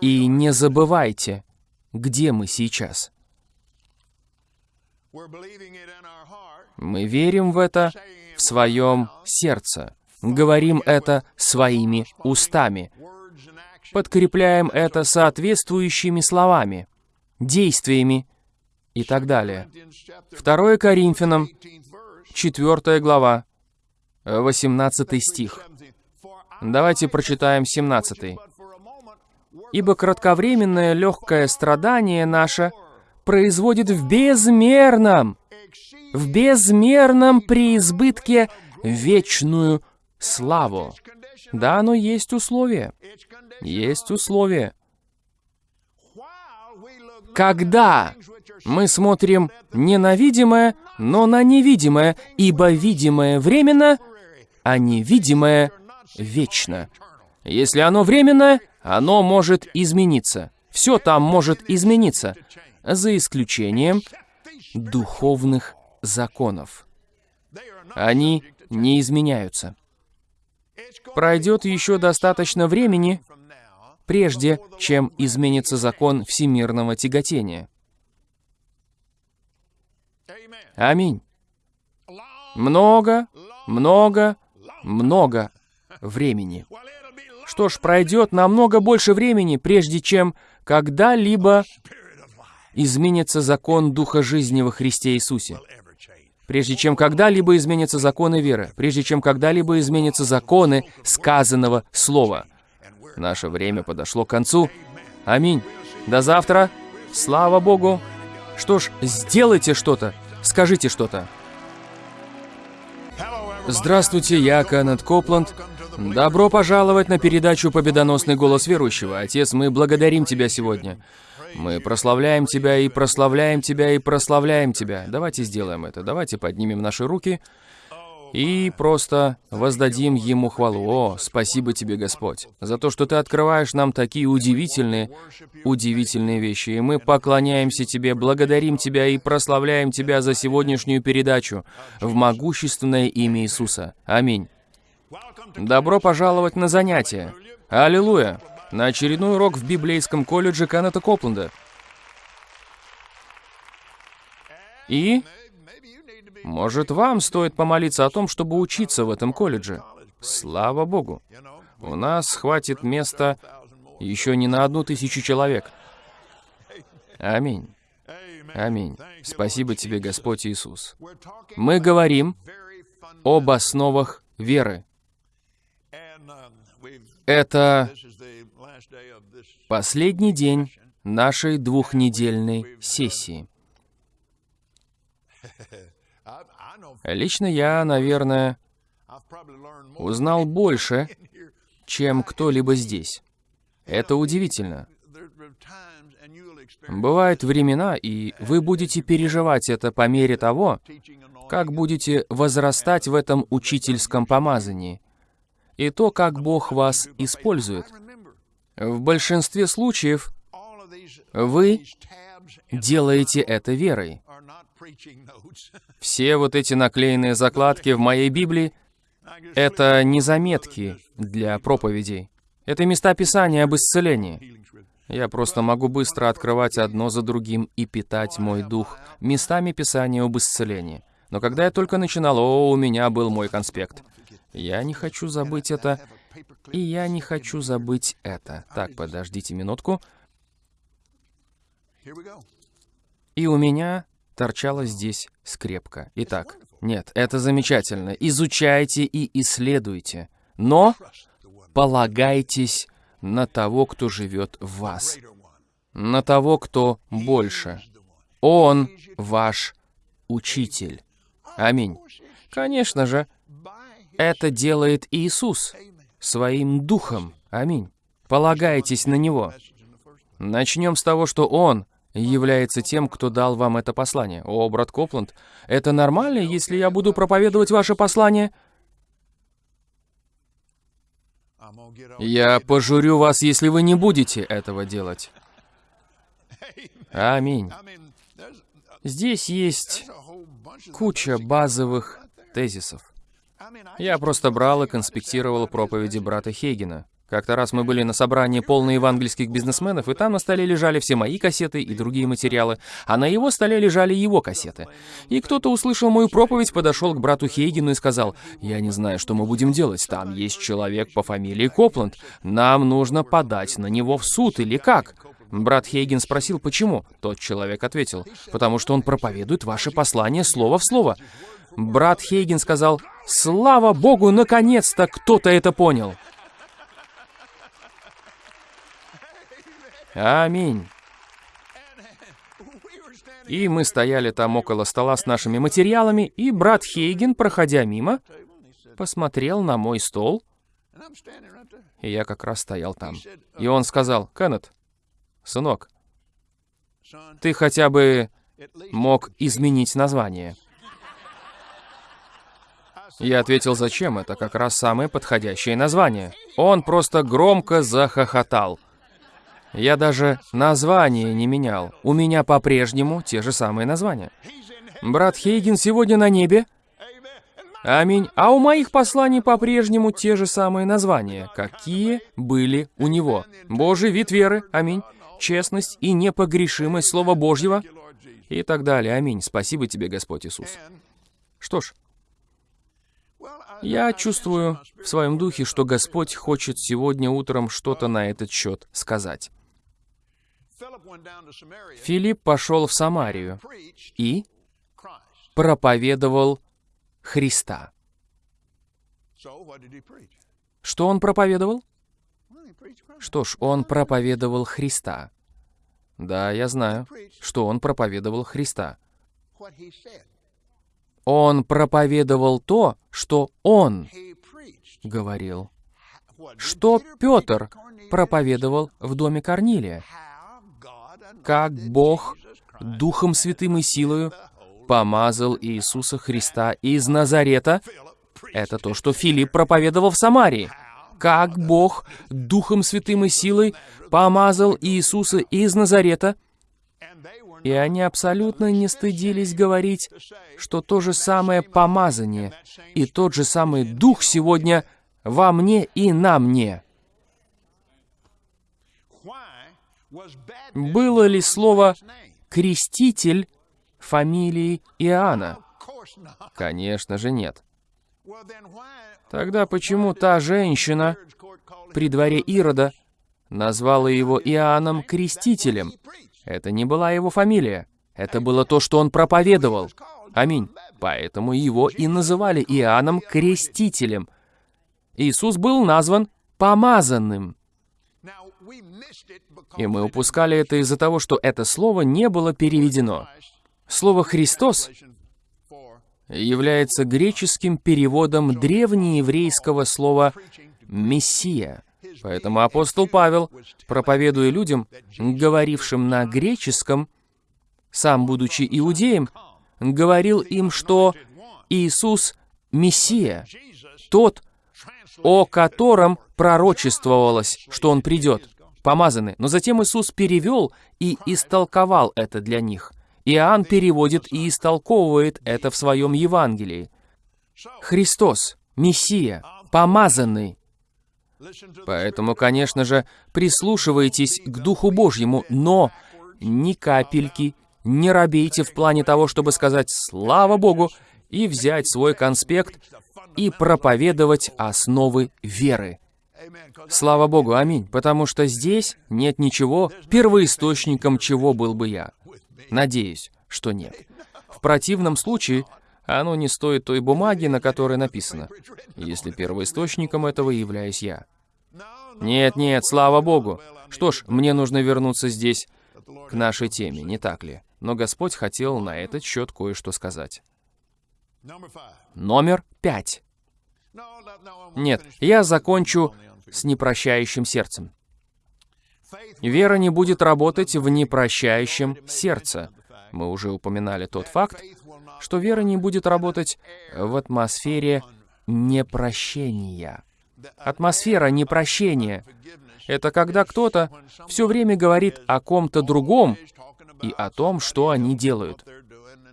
И не забывайте, где мы сейчас. Мы верим в это в своем сердце, говорим это своими устами, подкрепляем это соответствующими словами, действиями и так далее. 2 Коринфянам, 4 глава, 18 стих. Давайте прочитаем 17. «Ибо кратковременное легкое страдание наше производит в безмерном, в безмерном преизбытке вечную славу». Да, но есть условия. Есть условия. Когда мы смотрим не на видимое, но на невидимое, ибо видимое временно, а невидимое вечно. Если оно временно, оно может измениться. Все там может измениться, за исключением духовных законов. Они не изменяются. Пройдет еще достаточно времени, прежде чем изменится закон всемирного тяготения. Аминь. Много, много, много времени. Что ж, пройдет намного больше времени, прежде чем когда-либо изменится закон Духа жизни во Христе Иисусе. Прежде чем когда-либо изменятся законы веры, прежде чем когда-либо изменятся законы сказанного Слова. Наше время подошло к концу. Аминь. До завтра. Слава Богу. Что ж, сделайте что-то. Скажите что-то. Здравствуйте, я Канет Копланд. Добро пожаловать на передачу «Победоносный голос верующего». Отец, мы благодарим Тебя сегодня. Мы прославляем Тебя и прославляем Тебя и прославляем Тебя. Давайте сделаем это. Давайте поднимем наши руки и просто воздадим Ему хвалу. О, спасибо Тебе, Господь, за то, что Ты открываешь нам такие удивительные, удивительные вещи. И мы поклоняемся Тебе, благодарим Тебя и прославляем Тебя за сегодняшнюю передачу в могущественное имя Иисуса. Аминь. Добро пожаловать на занятия. Аллилуйя! На очередной урок в библейском колледже Канета Копленда. И может, вам стоит помолиться о том, чтобы учиться в этом колледже? Слава Богу! У нас хватит места еще не на одну тысячу человек. Аминь. Аминь. Спасибо тебе, Господь Иисус. Мы говорим об основах веры. Это последний день нашей двухнедельной сессии. Лично я, наверное, узнал больше, чем кто-либо здесь. Это удивительно. Бывают времена, и вы будете переживать это по мере того, как будете возрастать в этом учительском помазании, и то, как Бог вас использует. В большинстве случаев вы делаете это верой. Все вот эти наклеенные закладки в моей Библии — это не заметки для проповедей. Это места Писания об исцелении. Я просто могу быстро открывать одно за другим и питать мой дух местами Писания об исцелении. Но когда я только начинал, о, у меня был мой конспект. Я не хочу забыть это, и я не хочу забыть это. Так, подождите минутку. И у меня торчала здесь скрепка. Итак, нет, это замечательно. Изучайте и исследуйте. Но полагайтесь на того, кто живет в вас. На того, кто больше. Он ваш учитель. Аминь. Конечно же, это делает Иисус своим духом. Аминь. Полагайтесь на Него. Начнем с того, что Он является тем, кто дал вам это послание. О, брат Копланд, это нормально, если я буду проповедовать ваше послание? Я пожурю вас, если вы не будете этого делать. Аминь. Здесь есть куча базовых тезисов. Я просто брал и конспектировал проповеди брата Хейгена. Как-то раз мы были на собрании полно евангельских бизнесменов, и там на столе лежали все мои кассеты и другие материалы, а на его столе лежали его кассеты. И кто-то услышал мою проповедь, подошел к брату Хейгену и сказал, «Я не знаю, что мы будем делать. Там есть человек по фамилии Копланд. Нам нужно подать на него в суд или как?» Брат Хейген спросил, почему. Тот человек ответил, «Потому что он проповедует ваше послание слово в слово». Брат Хейген сказал, «Слава Богу, наконец-то кто-то это понял!» Аминь. И мы стояли там около стола с нашими материалами, и брат Хейген, проходя мимо, посмотрел на мой стол, и я как раз стоял там. И он сказал, «Кеннет, сынок, ты хотя бы мог изменить название». Я ответил, зачем? Это как раз самое подходящее название. Он просто громко захохотал. Я даже название не менял. У меня по-прежнему те же самые названия. Брат Хейген сегодня на небе. Аминь. А у моих посланий по-прежнему те же самые названия, какие были у него. Божий вид веры. Аминь. Честность и непогрешимость Слова Божьего. И так далее. Аминь. Спасибо тебе, Господь Иисус. Что ж, я чувствую в своем духе, что Господь хочет сегодня утром что-то на этот счет сказать. Филипп пошел в Самарию и проповедовал Христа. Что он проповедовал? Что ж, он проповедовал Христа. Да, я знаю, что он проповедовал Христа. Он проповедовал то, что он говорил. Что Петр проповедовал в доме Корнилия? как Бог Духом Святым и силою помазал Иисуса Христа из Назарета. Это то, что Филипп проповедовал в Самарии. Как Бог Духом Святым и силой помазал Иисуса из Назарета. И они абсолютно не стыдились говорить, что то же самое помазание и тот же самый Дух сегодня во мне и на мне. Было ли слово «креститель» фамилии Иоанна? Конечно же нет. Тогда почему та женщина при дворе Ирода назвала его Иоанном Крестителем? Это не была его фамилия. Это было то, что он проповедовал. Аминь. Поэтому его и называли Иоанном Крестителем. Иисус был назван помазанным. И мы упускали это из-за того, что это слово не было переведено. Слово «Христос» является греческим переводом древнееврейского слова «мессия». Поэтому апостол Павел, проповедуя людям, говорившим на греческом, сам будучи иудеем, говорил им, что Иисус — Мессия, тот, о котором пророчествовалось, что Он придет помазаны. Но затем Иисус перевел и истолковал это для них. Иоанн переводит и истолковывает это в своем Евангелии. Христос, Мессия, помазанный. Поэтому, конечно же, прислушивайтесь к Духу Божьему, но ни капельки не робейте в плане того, чтобы сказать «Слава Богу!» и взять свой конспект и проповедовать основы веры. Слава Богу, аминь, потому что здесь нет ничего, первоисточником чего был бы я. Надеюсь, что нет. В противном случае оно не стоит той бумаги, на которой написано, если первоисточником этого являюсь я. Нет, нет, слава Богу. Что ж, мне нужно вернуться здесь к нашей теме, не так ли? Но Господь хотел на этот счет кое-что сказать. Номер пять. Нет, я закончу с непрощающим сердцем. Вера не будет работать в непрощающем сердце. Мы уже упоминали тот факт, что вера не будет работать в атмосфере непрощения. Атмосфера непрощения — это когда кто-то все время говорит о ком-то другом и о том, что они делают.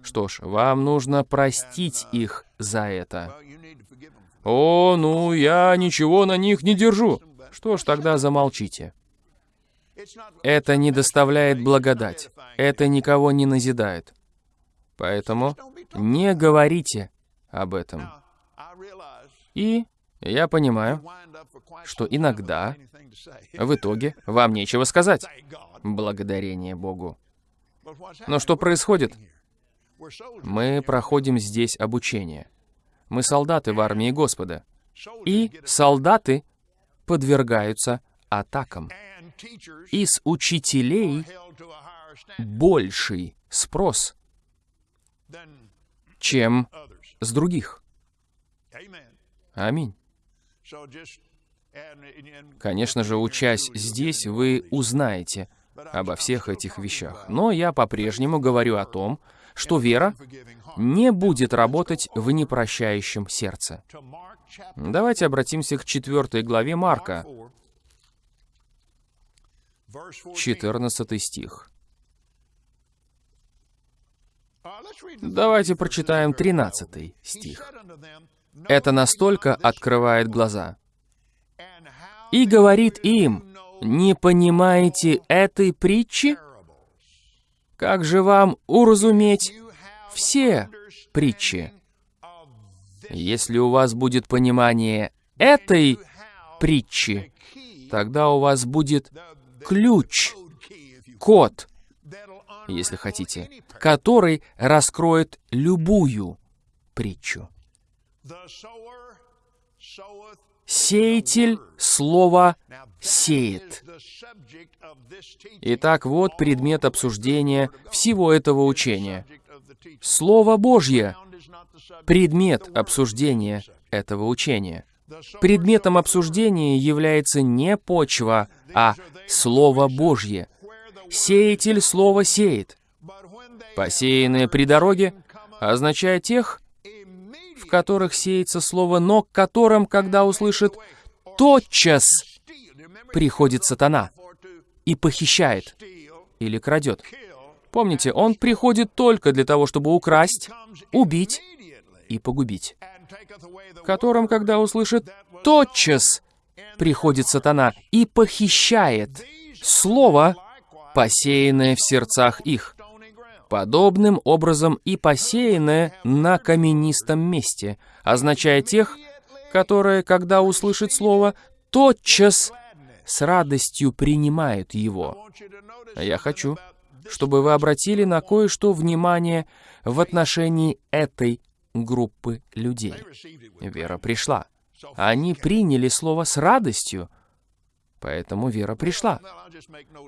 Что ж, вам нужно простить их за это. «О, ну, я ничего на них не держу». Что ж, тогда замолчите. Это не доставляет благодать. Это никого не назидает. Поэтому не говорите об этом. И я понимаю, что иногда, в итоге, вам нечего сказать. Благодарение Богу. Но что происходит? Мы проходим здесь обучение. Мы солдаты в армии Господа. И солдаты подвергаются атакам. Из учителей больший спрос, чем с других. Аминь. Конечно же, учась здесь, вы узнаете обо всех этих вещах. Но я по-прежнему говорю о том, что вера не будет работать в непрощающем сердце. Давайте обратимся к четвертой главе Марка, 14 стих. Давайте прочитаем 13 стих. Это настолько открывает глаза. «И говорит им, не понимаете этой притчи? Как же вам уразуметь все притчи? Если у вас будет понимание этой притчи, тогда у вас будет ключ, код, если хотите, который раскроет любую притчу. Сеятель слова сеет. Итак, вот предмет обсуждения всего этого учения. Слово Божье — предмет обсуждения этого учения. Предметом обсуждения является не почва, а Слово Божье. Сеятель Слово сеет. Посеянное при дороге означает тех, в которых сеется Слово, но к которым, когда услышит, тотчас приходит сатана и похищает или крадет. Помните, он приходит только для того, чтобы украсть, убить и погубить. Которым, когда услышит, тотчас приходит сатана и похищает слово, посеянное в сердцах их. Подобным образом и посеянное на каменистом месте, означая тех, которые, когда услышат слово, тотчас с радостью принимают его. Я хочу, чтобы вы обратили на кое-что внимание в отношении этой группы людей. Вера пришла. Они приняли слово с радостью, поэтому вера пришла.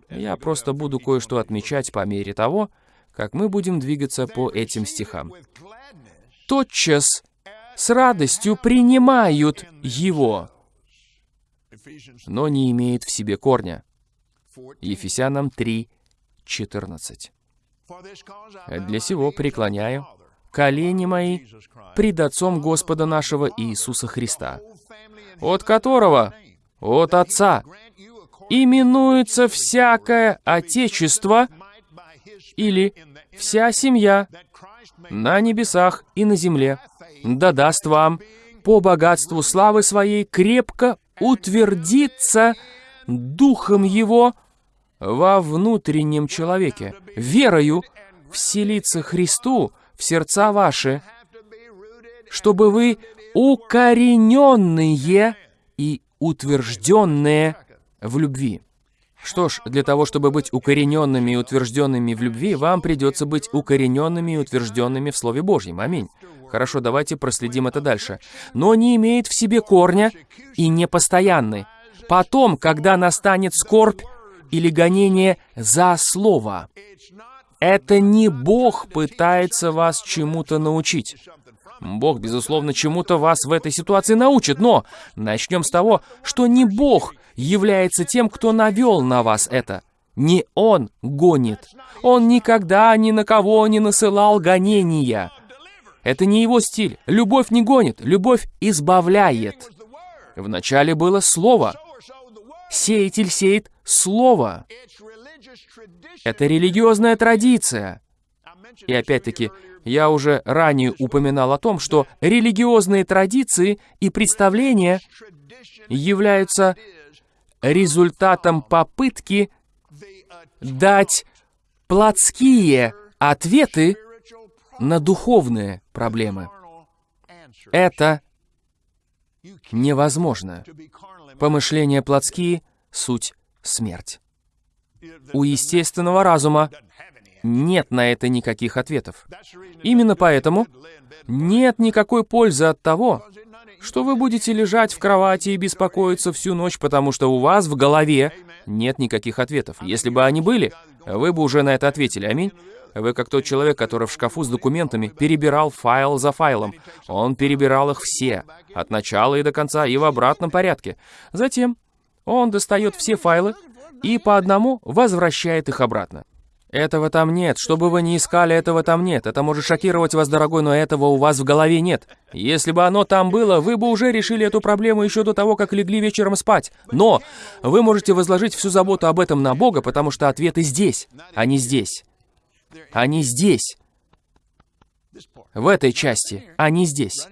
Я просто буду кое-что отмечать по мере того, как мы будем двигаться по этим стихам. Тотчас с радостью принимают его, но не имеют в себе корня. Ефесянам 3, 14. «Для сего преклоняю колени мои пред Отцом Господа нашего Иисуса Христа, от которого, от Отца, именуется всякое Отечество или вся семья на небесах и на земле, да даст вам по богатству славы своей крепко утвердиться Духом Его во внутреннем человеке, верою вселиться Христу в сердца ваши, чтобы вы укорененные и утвержденные в любви. Что ж, для того, чтобы быть укорененными и утвержденными в любви, вам придется быть укорененными и утвержденными в Слове Божьем. Аминь. Хорошо, давайте проследим это дальше. Но не имеет в себе корня и непостоянны. Потом, когда настанет скорбь или гонение за Слово, это не Бог пытается вас чему-то научить. Бог, безусловно, чему-то вас в этой ситуации научит, но начнем с того, что не Бог является тем, кто навел на вас это. Не Он гонит. Он никогда ни на кого не насылал гонения. Это не его стиль. Любовь не гонит, любовь избавляет. Вначале было Слово. Сеятель сеет Слово. Это религиозная традиция. И опять-таки, я уже ранее упоминал о том, что религиозные традиции и представления являются результатом попытки дать плотские ответы на духовные проблемы. Это невозможно. Помышления плотские — суть смерть. У естественного разума нет на это никаких ответов. Именно поэтому нет никакой пользы от того, что вы будете лежать в кровати и беспокоиться всю ночь, потому что у вас в голове нет никаких ответов. Если бы они были, вы бы уже на это ответили. Аминь. Вы как тот человек, который в шкафу с документами перебирал файл за файлом. Он перебирал их все, от начала и до конца, и в обратном порядке. Затем он достает все файлы и по одному возвращает их обратно. Этого там нет. Что бы вы ни искали, этого там нет. Это может шокировать вас, дорогой, но этого у вас в голове нет. Если бы оно там было, вы бы уже решили эту проблему еще до того, как легли вечером спать. Но вы можете возложить всю заботу об этом на Бога, потому что ответы здесь, а не здесь. Они здесь. В этой части, а не здесь.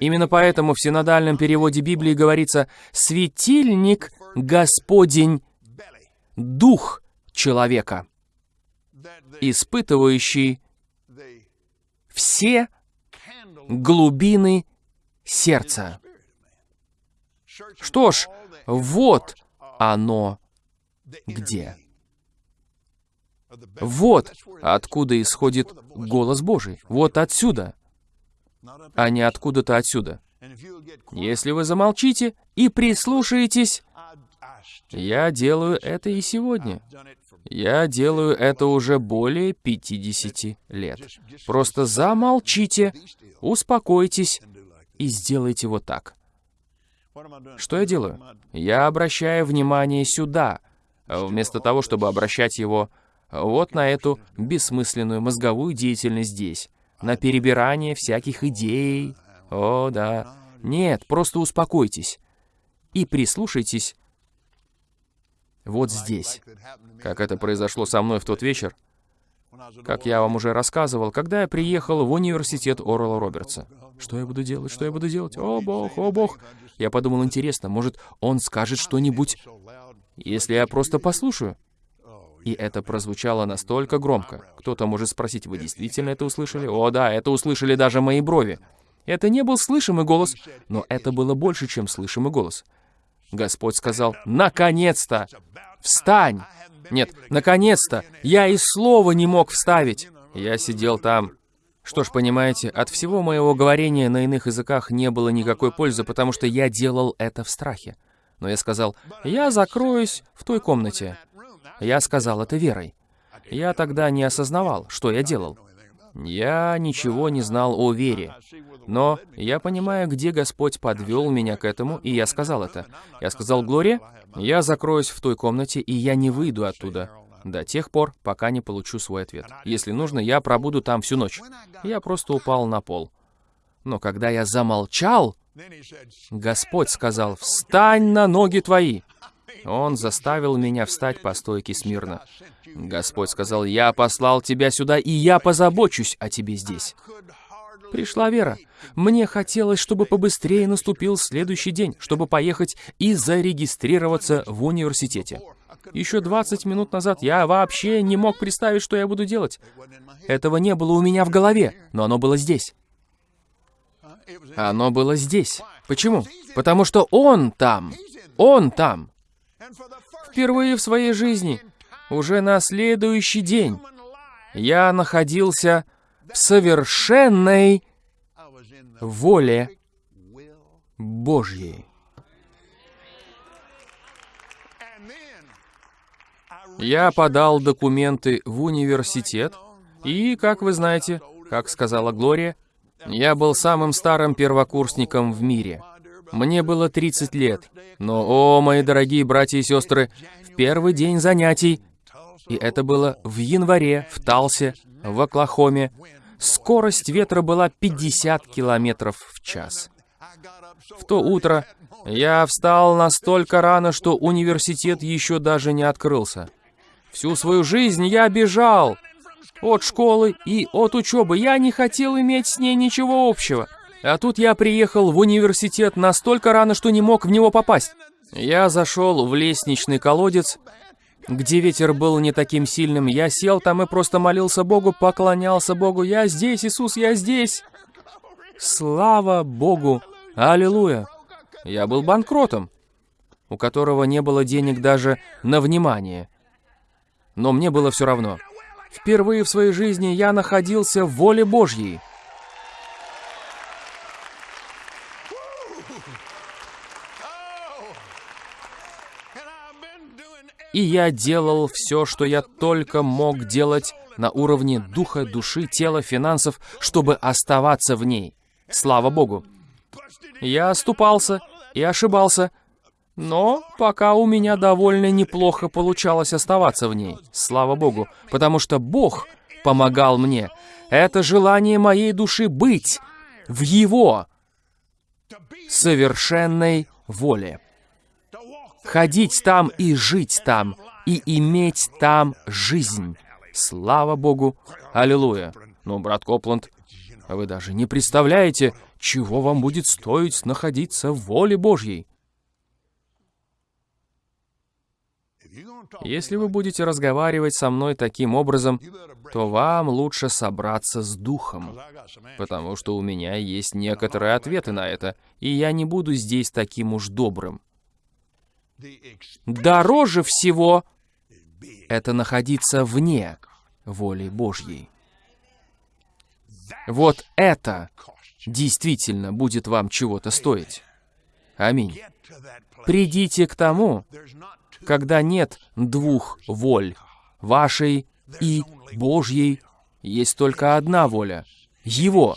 Именно поэтому в синодальном переводе Библии говорится «светильник Господень, Дух человека, испытывающий все глубины сердца. Что ж, вот оно где. Вот откуда исходит голос Божий. Вот отсюда, а не откуда-то отсюда. Если вы замолчите и прислушаетесь, я делаю это и сегодня. Я делаю это уже более 50 лет. Просто замолчите, успокойтесь и сделайте вот так. Что я делаю? Я обращаю внимание сюда, вместо того, чтобы обращать его вот на эту бессмысленную мозговую деятельность здесь, на перебирание всяких идей. О, да. Нет, просто успокойтесь и прислушайтесь вот здесь. Как это произошло со мной в тот вечер, как я вам уже рассказывал, когда я приехал в университет Орла Робертса. Что я буду делать? Что я буду делать? О, Бог, о, Бог. Я подумал, интересно, может, он скажет что-нибудь, если я просто послушаю? И это прозвучало настолько громко. Кто-то может спросить, вы действительно это услышали? О, да, это услышали даже мои брови. Это не был слышимый голос, но это было больше, чем слышимый голос. Господь сказал, «Наконец-то! Встань!» Нет, наконец-то! Я и слова не мог вставить. Я сидел там. Что ж, понимаете, от всего моего говорения на иных языках не было никакой пользы, потому что я делал это в страхе. Но я сказал, «Я закроюсь в той комнате». Я сказал это верой. Я тогда не осознавал, что я делал. Я ничего не знал о вере. Но я понимаю, где Господь подвел меня к этому, и я сказал это. Я сказал, Глория, я закроюсь в той комнате, и я не выйду оттуда до тех пор, пока не получу свой ответ. Если нужно, я пробуду там всю ночь. Я просто упал на пол. Но когда я замолчал, Господь сказал, «Встань на ноги твои!» Он заставил меня встать по стойке смирно. Господь сказал, «Я послал тебя сюда, и я позабочусь о тебе здесь». Пришла вера. Мне хотелось, чтобы побыстрее наступил следующий день, чтобы поехать и зарегистрироваться в университете. Еще 20 минут назад я вообще не мог представить, что я буду делать. Этого не было у меня в голове, но оно было здесь. Оно было здесь. Почему? Потому что он там. Он там. Впервые в своей жизни, уже на следующий день, я находился совершенной воле Божьей. Я подал документы в университет, и, как вы знаете, как сказала Глория, я был самым старым первокурсником в мире. Мне было 30 лет, но, о, мои дорогие братья и сестры, в первый день занятий, и это было в январе в Талсе, в Оклахоме, скорость ветра была 50 километров в час. В то утро я встал настолько рано, что университет еще даже не открылся. Всю свою жизнь я бежал от школы и от учебы. Я не хотел иметь с ней ничего общего. А тут я приехал в университет настолько рано, что не мог в него попасть. Я зашел в лестничный колодец, где ветер был не таким сильным. Я сел там и просто молился Богу, поклонялся Богу. «Я здесь, Иисус, я здесь!» Слава Богу! Аллилуйя! Я был банкротом, у которого не было денег даже на внимание. но мне было все равно. Впервые в своей жизни я находился в воле Божьей. И я делал все, что я только мог делать на уровне духа, души, тела, финансов, чтобы оставаться в ней. Слава Богу. Я оступался и ошибался, но пока у меня довольно неплохо получалось оставаться в ней. Слава Богу, потому что Бог помогал мне. Это желание моей души быть в Его совершенной воле. Ходить там и жить там, и иметь там жизнь. Слава Богу! Аллилуйя! Ну, брат Копланд, вы даже не представляете, чего вам будет стоить находиться в воле Божьей. Если вы будете разговаривать со мной таким образом, то вам лучше собраться с духом, потому что у меня есть некоторые ответы на это, и я не буду здесь таким уж добрым. Дороже всего это находиться вне воли Божьей. Вот это действительно будет вам чего-то стоить. Аминь. Придите к тому, когда нет двух воль, вашей и Божьей, есть только одна воля, Его.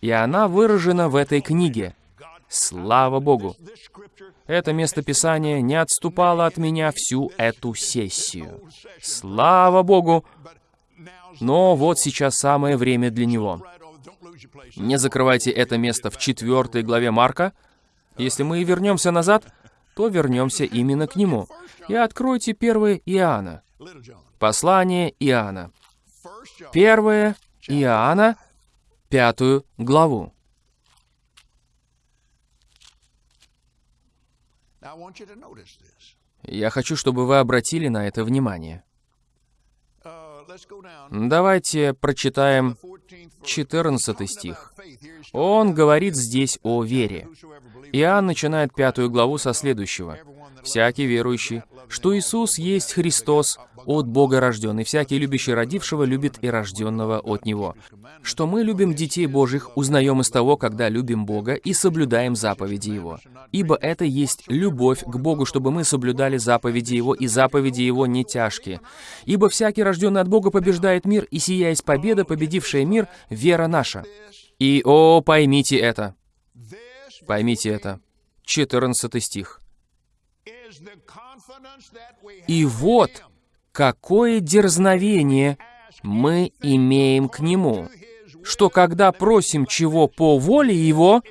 И она выражена в этой книге. Слава Богу! Это местописание не отступало от меня всю эту сессию. Слава Богу! Но вот сейчас самое время для него. Не закрывайте это место в четвертой главе Марка. Если мы и вернемся назад, то вернемся именно к нему. И откройте первое Иоанна. Послание Иоанна. Первое Иоанна, пятую главу. Я хочу, чтобы вы обратили на это внимание. Давайте прочитаем 14 стих. Он говорит здесь о вере. Иоанн начинает пятую главу со следующего. «Всякий верующий, что Иисус есть Христос, от Бога рожден, и всякий любящий родившего любит и рожденного от Него. Что мы любим детей Божьих, узнаем из того, когда любим Бога и соблюдаем заповеди Его. Ибо это есть любовь к Богу, чтобы мы соблюдали заповеди Его, и заповеди Его не тяжкие. Ибо всякий, рожденный от Бога, побеждает мир, и сия победа, победившая мир, вера наша. И, о, поймите это. Поймите это. 14 стих. «И вот, какое дерзновение мы имеем к Нему, что когда просим чего по воле Его,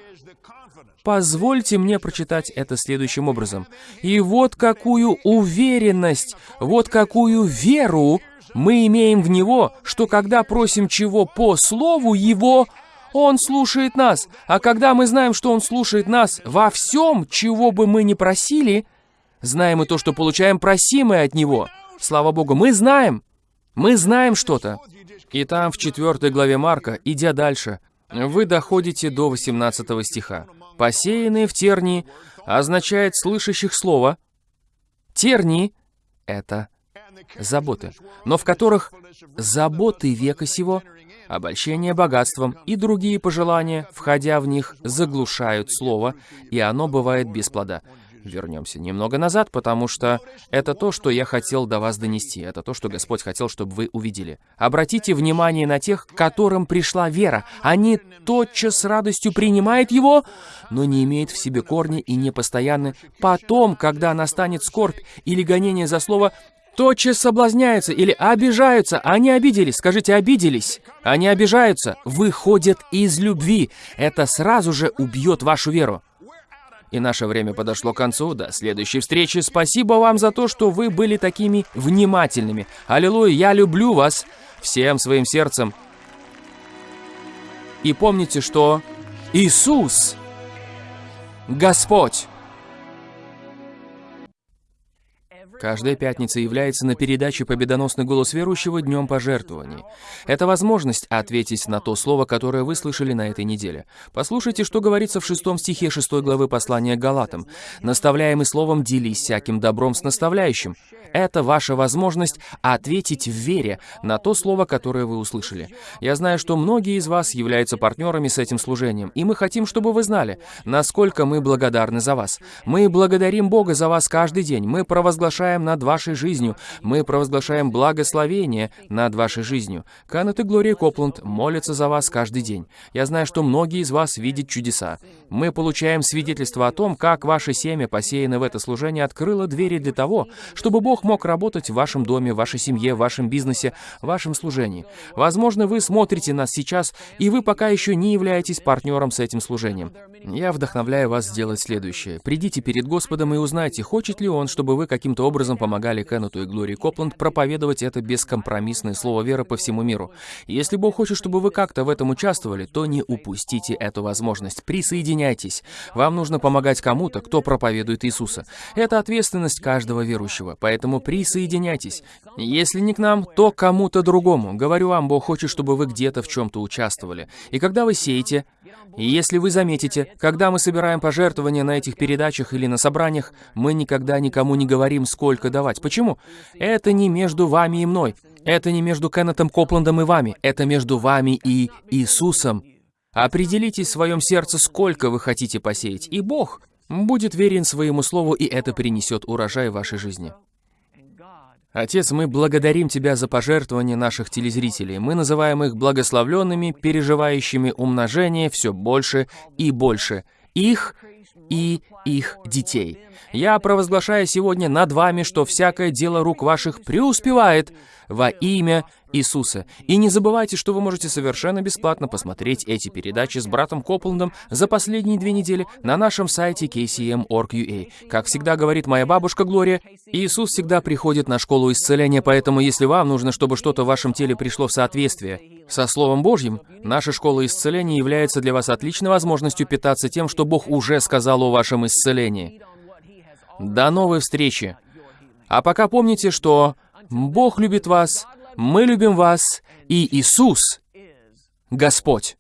Позвольте мне прочитать это следующим образом. «И вот какую уверенность, вот какую веру мы имеем в Него, что когда просим чего по Слову Его, Он слушает нас. А когда мы знаем, что Он слушает нас во всем, чего бы мы ни просили, знаем и то, что получаем просимое от Него». Слава Богу, мы знаем, мы знаем что-то. И там, в 4 главе Марка, идя дальше, вы доходите до 18 стиха. «Посеянные в тернии» означает слышащих слова. Тернии — это заботы, но в которых заботы века сего, обольщение богатством и другие пожелания, входя в них, заглушают слово, и оно бывает без плода вернемся немного назад, потому что это то, что я хотел до вас донести, это то, что Господь хотел, чтобы вы увидели. Обратите внимание на тех, которым пришла вера. Они тотчас с радостью принимают Его, но не имеют в себе корни и не постоянны. Потом, когда настанет скорбь или гонение за слово, тотчас соблазняются или обижаются. Они обиделись. Скажите, обиделись. Они обижаются. Выходят из любви. Это сразу же убьет вашу веру. И наше время подошло к концу. До следующей встречи. Спасибо вам за то, что вы были такими внимательными. Аллилуйя, я люблю вас всем своим сердцем. И помните, что Иисус – Господь. Каждая пятница является на передаче «Победоносный голос верующего» днем пожертвований. Это возможность ответить на то слово, которое вы слышали на этой неделе. Послушайте, что говорится в шестом стихе шестой главы послания Галатам. «Наставляемый словом делись всяким добром с наставляющим». Это ваша возможность ответить в вере на то слово, которое вы услышали. Я знаю, что многие из вас являются партнерами с этим служением, и мы хотим, чтобы вы знали, насколько мы благодарны за вас. Мы благодарим Бога за вас каждый день. Мы провозглашаем над вашей жизнью. Мы провозглашаем благословение над вашей жизнью. Канет и Глория Копланд молятся за вас каждый день. Я знаю, что многие из вас видят чудеса. Мы получаем свидетельство о том, как ваше семя, посеянное в это служение, открыло двери для того, чтобы Бог мог работать в вашем доме, в вашей семье, в вашем бизнесе, в вашем служении. Возможно, вы смотрите нас сейчас, и вы пока еще не являетесь партнером с этим служением. Я вдохновляю вас сделать следующее. Придите перед Господом и узнайте, хочет ли Он, чтобы вы каким-то образом помогали Кеннету и Глории Копланд проповедовать это бескомпромиссное слово веры по всему миру. Если Бог хочет, чтобы вы как-то в этом участвовали, то не упустите эту возможность. Присоединяйтесь. Вам нужно помогать кому-то, кто проповедует Иисуса. Это ответственность каждого верующего, поэтому присоединяйтесь. Если не к нам, то кому-то другому. Говорю вам, Бог хочет, чтобы вы где-то в чем-то участвовали. И когда вы сеете, и если вы заметите, когда мы собираем пожертвования на этих передачах или на собраниях, мы никогда никому не говорим, сколько давать. Почему? Это не между вами и мной. Это не между Кеннетом Копландом и вами. Это между вами и Иисусом. Определитесь в своем сердце, сколько вы хотите посеять, и Бог будет верен своему слову, и это принесет урожай в вашей жизни. Отец, мы благодарим Тебя за пожертвования наших телезрителей. Мы называем их благословленными, переживающими умножение все больше и больше. Их и их детей. Я провозглашаю сегодня над вами, что всякое дело рук ваших преуспевает во имя Иисуса. И не забывайте, что вы можете совершенно бесплатно посмотреть эти передачи с братом Копландом за последние две недели на нашем сайте kcm.org.ua. Как всегда говорит моя бабушка Глория, Иисус всегда приходит на школу исцеления, поэтому если вам нужно, чтобы что-то в вашем теле пришло в соответствие со Словом Божьим, наша школа исцеления является для вас отличной возможностью питаться тем, что Бог уже сказал о вашем исцелении. До новой встречи! А пока помните, что Бог любит вас, мы любим вас, и Иисус — Господь.